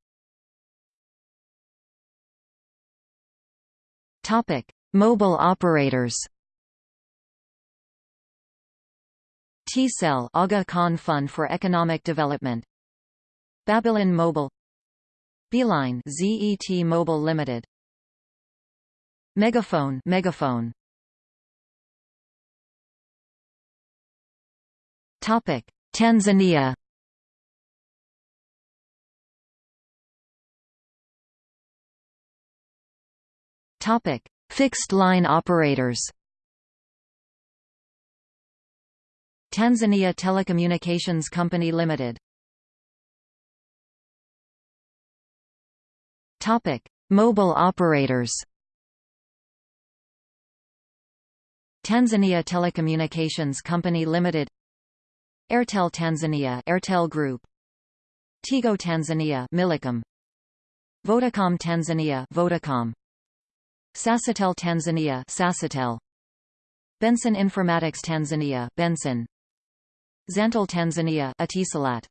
Topic: Mobile operators. T-Cell Aga Khan Fund for Economic Development. Babylon Mobile. Beeline ZET Mobile Limited. MegaFon MegaFon. Topic: Tanzania. Topic: Fixed line operators. Tanzania Telecommunications Company Limited. Topic: Mobile operators. Tanzania Telecommunications Company Limited. Airtel Tanzania Airtel Group. Tigo Tanzania Millicom. Vodacom Tanzania Vodacom. Sasatel Tanzania Sasatel Benson Informatics Tanzania Benson Zantel Tanzania Etisalat.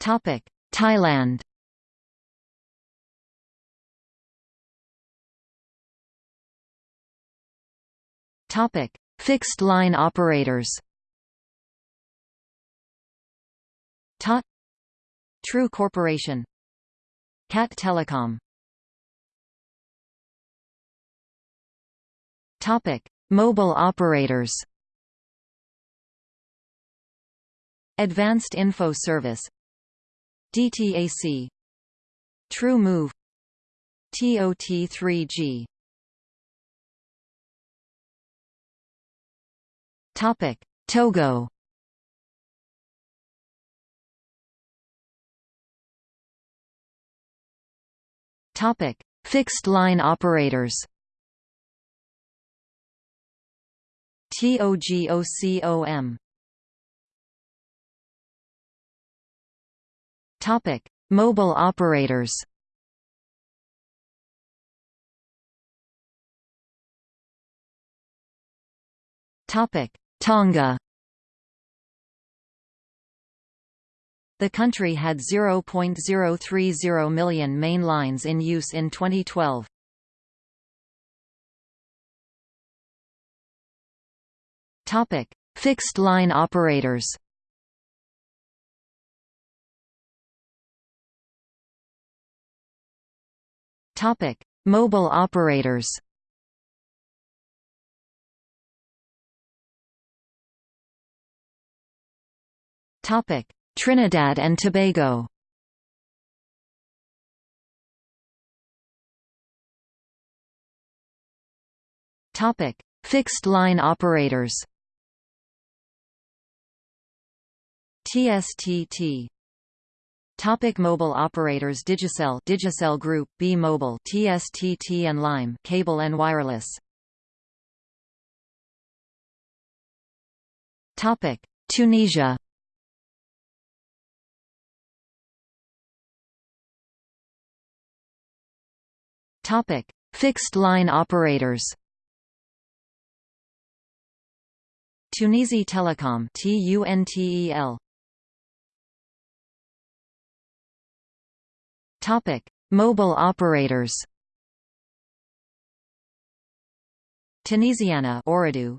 Topic Thailand. Topic Fixed line operators. TOT True Corporation. CAT Telecom. Topic: Mobile operators. Advanced Info Service DTAC True Move TOT3G Topic: Togo Topic: Fixed line operators. TOGOCOM. Topic: Mobile operators. Topic: Tonga. The country had 0.030 million main lines in use in 2012. Topic: Fixed line operators. Topic: Mobile operators. Topic: Trinidad and Tobago. Topic: Fixed line operators. TSTT Topic mobile operators Digicel Digicel Group B Mobile TSTT and Lime Cable and Wireless. Topic Tunisia. Topic Fixed line operators. Tunisie Telecom TUNTEL Topic: Mobile operators. Tunisiana Ooredoo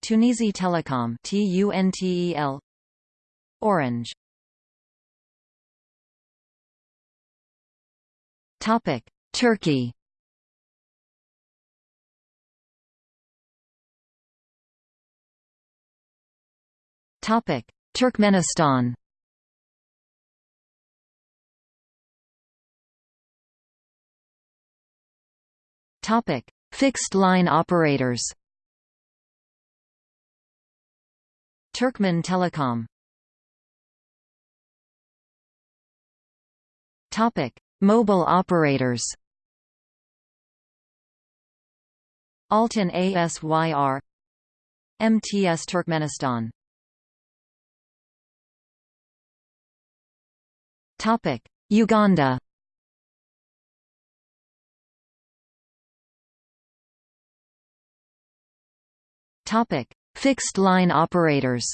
Tunisie Telecom TUNTEL Orange. Topic. Turkey Topic. Turkmenistan Topic: Fixed line operators. Turkmen Telecom. Topic: Mobile operators. Altyn ASYR MTS Turkmenistan Topic: Uganda Topic: Fixed line operators.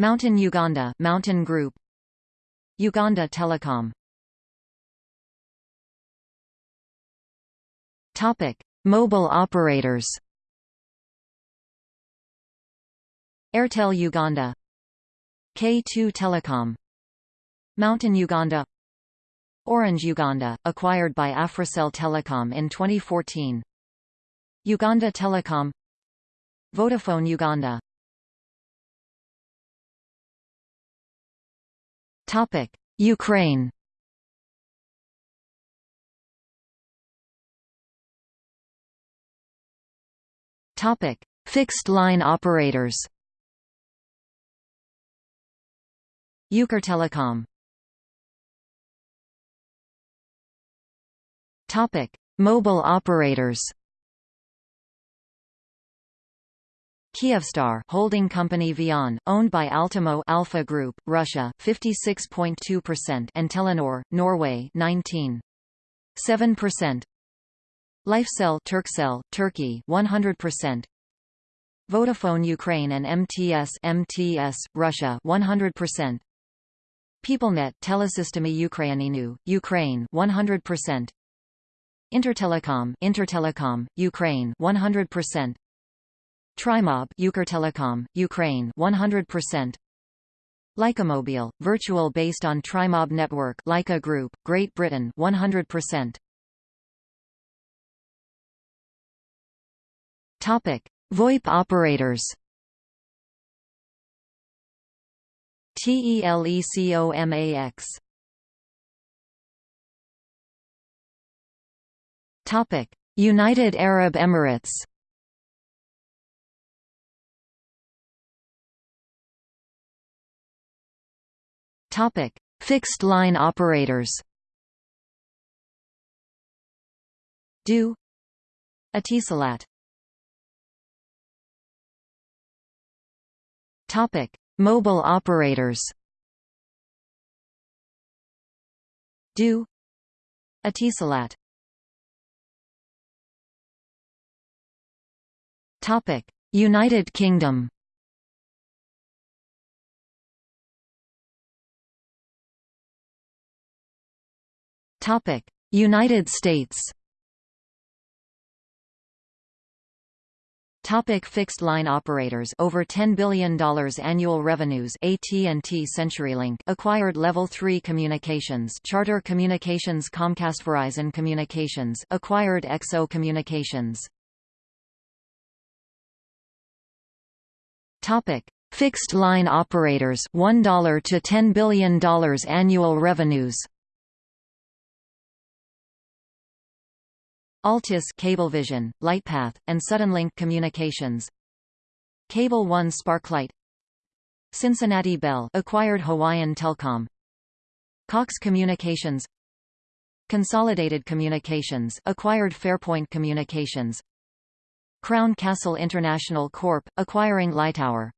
MTN Uganda, MTN Group. Uganda Telecom. Topic: Mobile operators. Airtel Uganda. K2 Telecom. MTN Uganda. Orange Uganda, acquired by Africell Telecom in 2014. Uganda Telecom. Vodafone Uganda. Topic. Ukraine. Topic. Fixed line operators. Ukrtelecom Topic. Mobile operators Kyivstar holding company VEON, owned by Altimo Alpha Group, Russia, 56.2% and Telenor, Norway, 19.7%. Lifecell Turkcell, Turkey, 100%. Vodafone Ukraine and MTS MTS, Russia, 100%. PeopleNet Telesystemy Ukraininu, Ukraine, 100%. Intertelecom Intertelecom, Ukraine, 100%. Trimob Ukrtelecom, Ukraine 100%. Lycamobile, virtual based on Trimob network Lyca Group, Great Britain 100%. Topic: VoIP operators. TELECOMAX. Topic: United Arab Emirates. Topic: Fixed line operators. du Etisalat. Topic: Mobile operators. du Etisalat. Topic: United Kingdom. United States. Topic fixed line operators over $10 billion annual revenues AT&T CenturyLink acquired Level 3 Communications Charter Communications Comcast Verizon Communications acquired XO Communications Topic: Fixed line operators $1 to $10 billion annual revenues. Altice Cablevision, Lightpath, and Suddenlink Communications. Cable One Sparklight. Cincinnati Bell acquired Hawaiian Telcom. Cox Communications. Consolidated Communications acquired Fairpoint Communications. Crown Castle International Corp acquiring Lightower.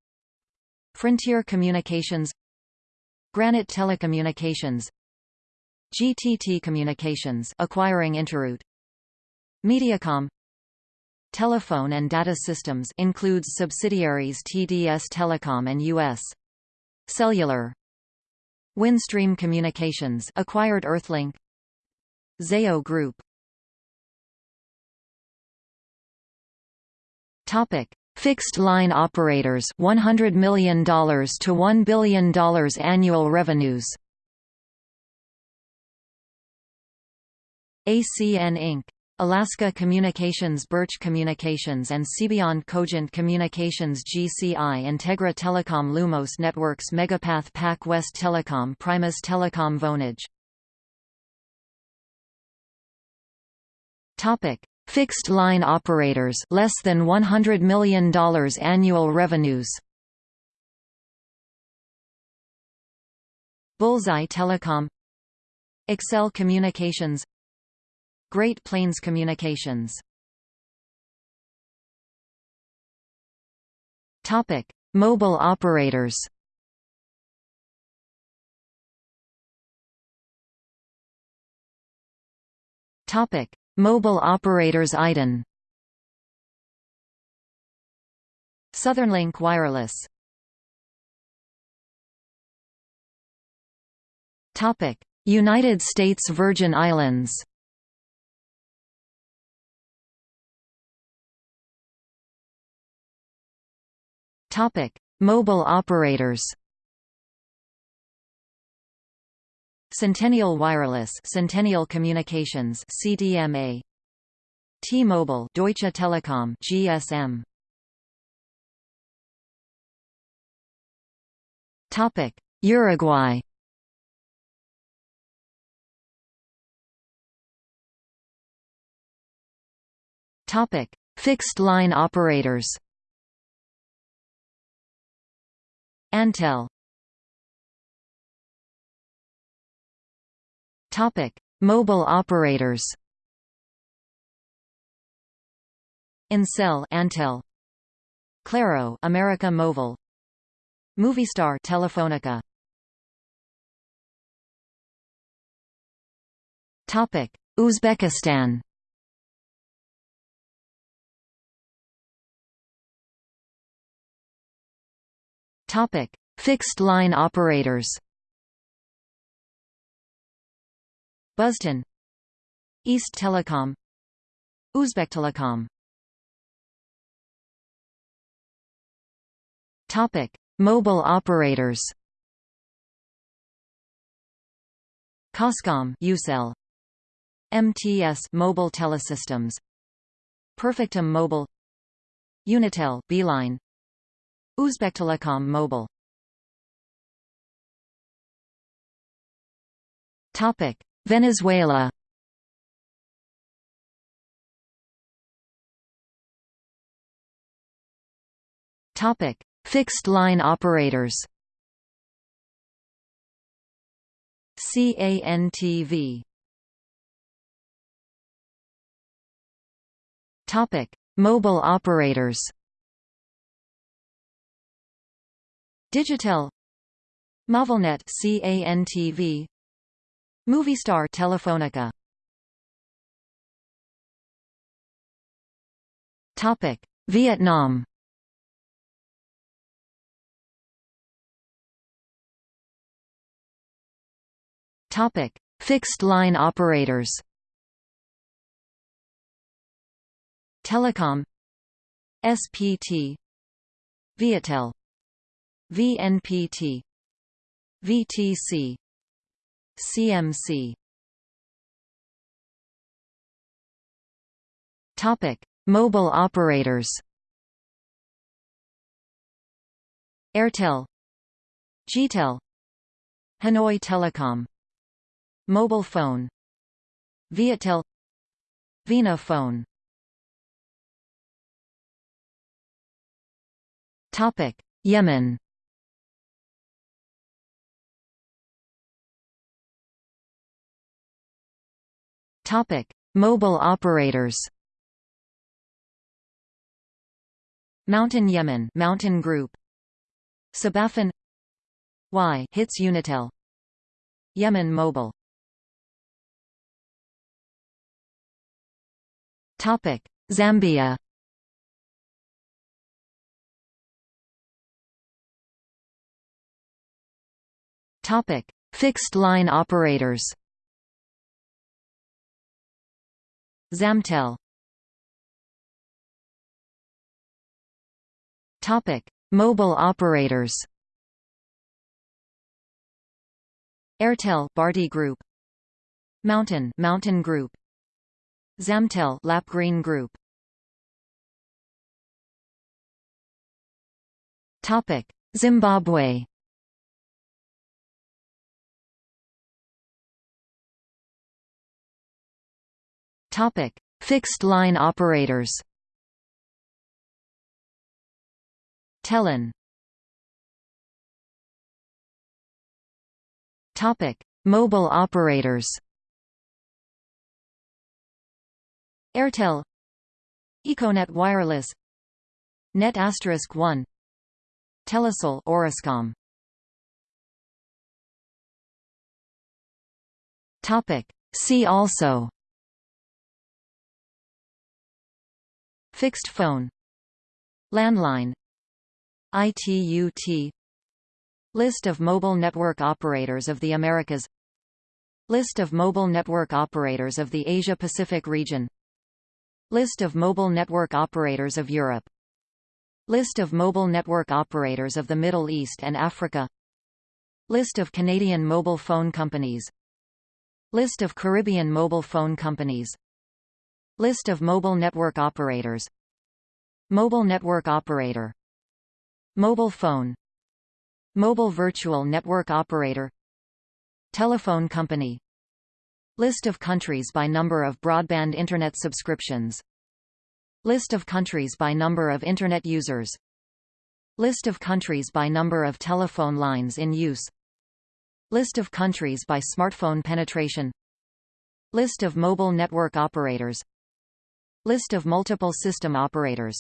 Frontier Communications Granite Telecommunications GTT Communications acquiring Interroute Mediacom. Telephone and data systems includes subsidiaries TDS Telecom and US Cellular. Windstream Communications acquired Earthlink. Zayo Group. Topic. Fixed line operators $100 million to $1 billion annual revenues. ACN Inc. Alaska Communications Birch Communications and Cbeyond Cogent Communications GCI Integra Telecom Lumos Networks Megapath Pac West Telecom Primus Telecom Vonage. Topic. Fixed line operators less than $100 million annual revenues. Bullseye Telecom. Excel Communications Great Plains Communications Topic: Mobile operators. Topic: Mobile operators IDEN Southern Linc Wireless Topic: United States Virgin Islands. Mobile operators. Centennial Wireless Centennial Communications CDMA T-Mobile Deutsche Telekom GSM Topic. Uruguay Topic. Fixed line operators Antel Topic: Mobile operators. Ancel, Antel. Claro, America Mobile. Movistar, Telefonica. Topic: Uzbekistan. Topic: Fixed line operators. Buzton East Telecom. Uzbektelecom Topic: Mobile operators. Coscom Ucell MTS Mobile Telesystems. Perfectum Mobile. Unitel Beeline Uzbektelecom Mobile Topic Venezuela Topic: Fixed line operators. CANTV. Topic: Mobile operators. Digitel. Movilnet CANTV Movistar Telefonica. Topic. Vietnam. Topic. Fixed line operators. Telecom. SPT Viettel VNPT VTC CMC Topic: Mobile operators. Airtel Gtel Hanoi Telecom. MobiFone Viettel VinaPhone. Topic Yemen Topic. Mobile operators MTN Yemen MTN Group SabaFon Y hits Unitel Yemen Mobile Topic. Zambia Topic. Fixed line operators Zamtel Topic Mobile operators. Airtel Bharti Group. MTN MTN Group. Zamtel Lapgreen Group. Topic Zimbabwe Topic. Fixed line operators Telin Topic. Mobile operators Airtel Econet Wireless Net asterisk 1 Telecel Orascom Topic. See also Fixed phone Landline ITUT List of mobile network operators of the Americas List of mobile network operators of the Asia-Pacific region List of mobile network operators of Europe List of mobile network operators of the Middle East and Africa List of Canadian mobile phone companies List of Caribbean mobile phone companies List of mobile network operators. Mobile network operator. Mobile phone. Mobile virtual network operator. Telephone company. List of countries by number of broadband Internet subscriptions. List of countries by number of Internet users. List of countries by number of telephone lines in use. List of countries by smartphone penetration. List of mobile network operators List of multiple system operators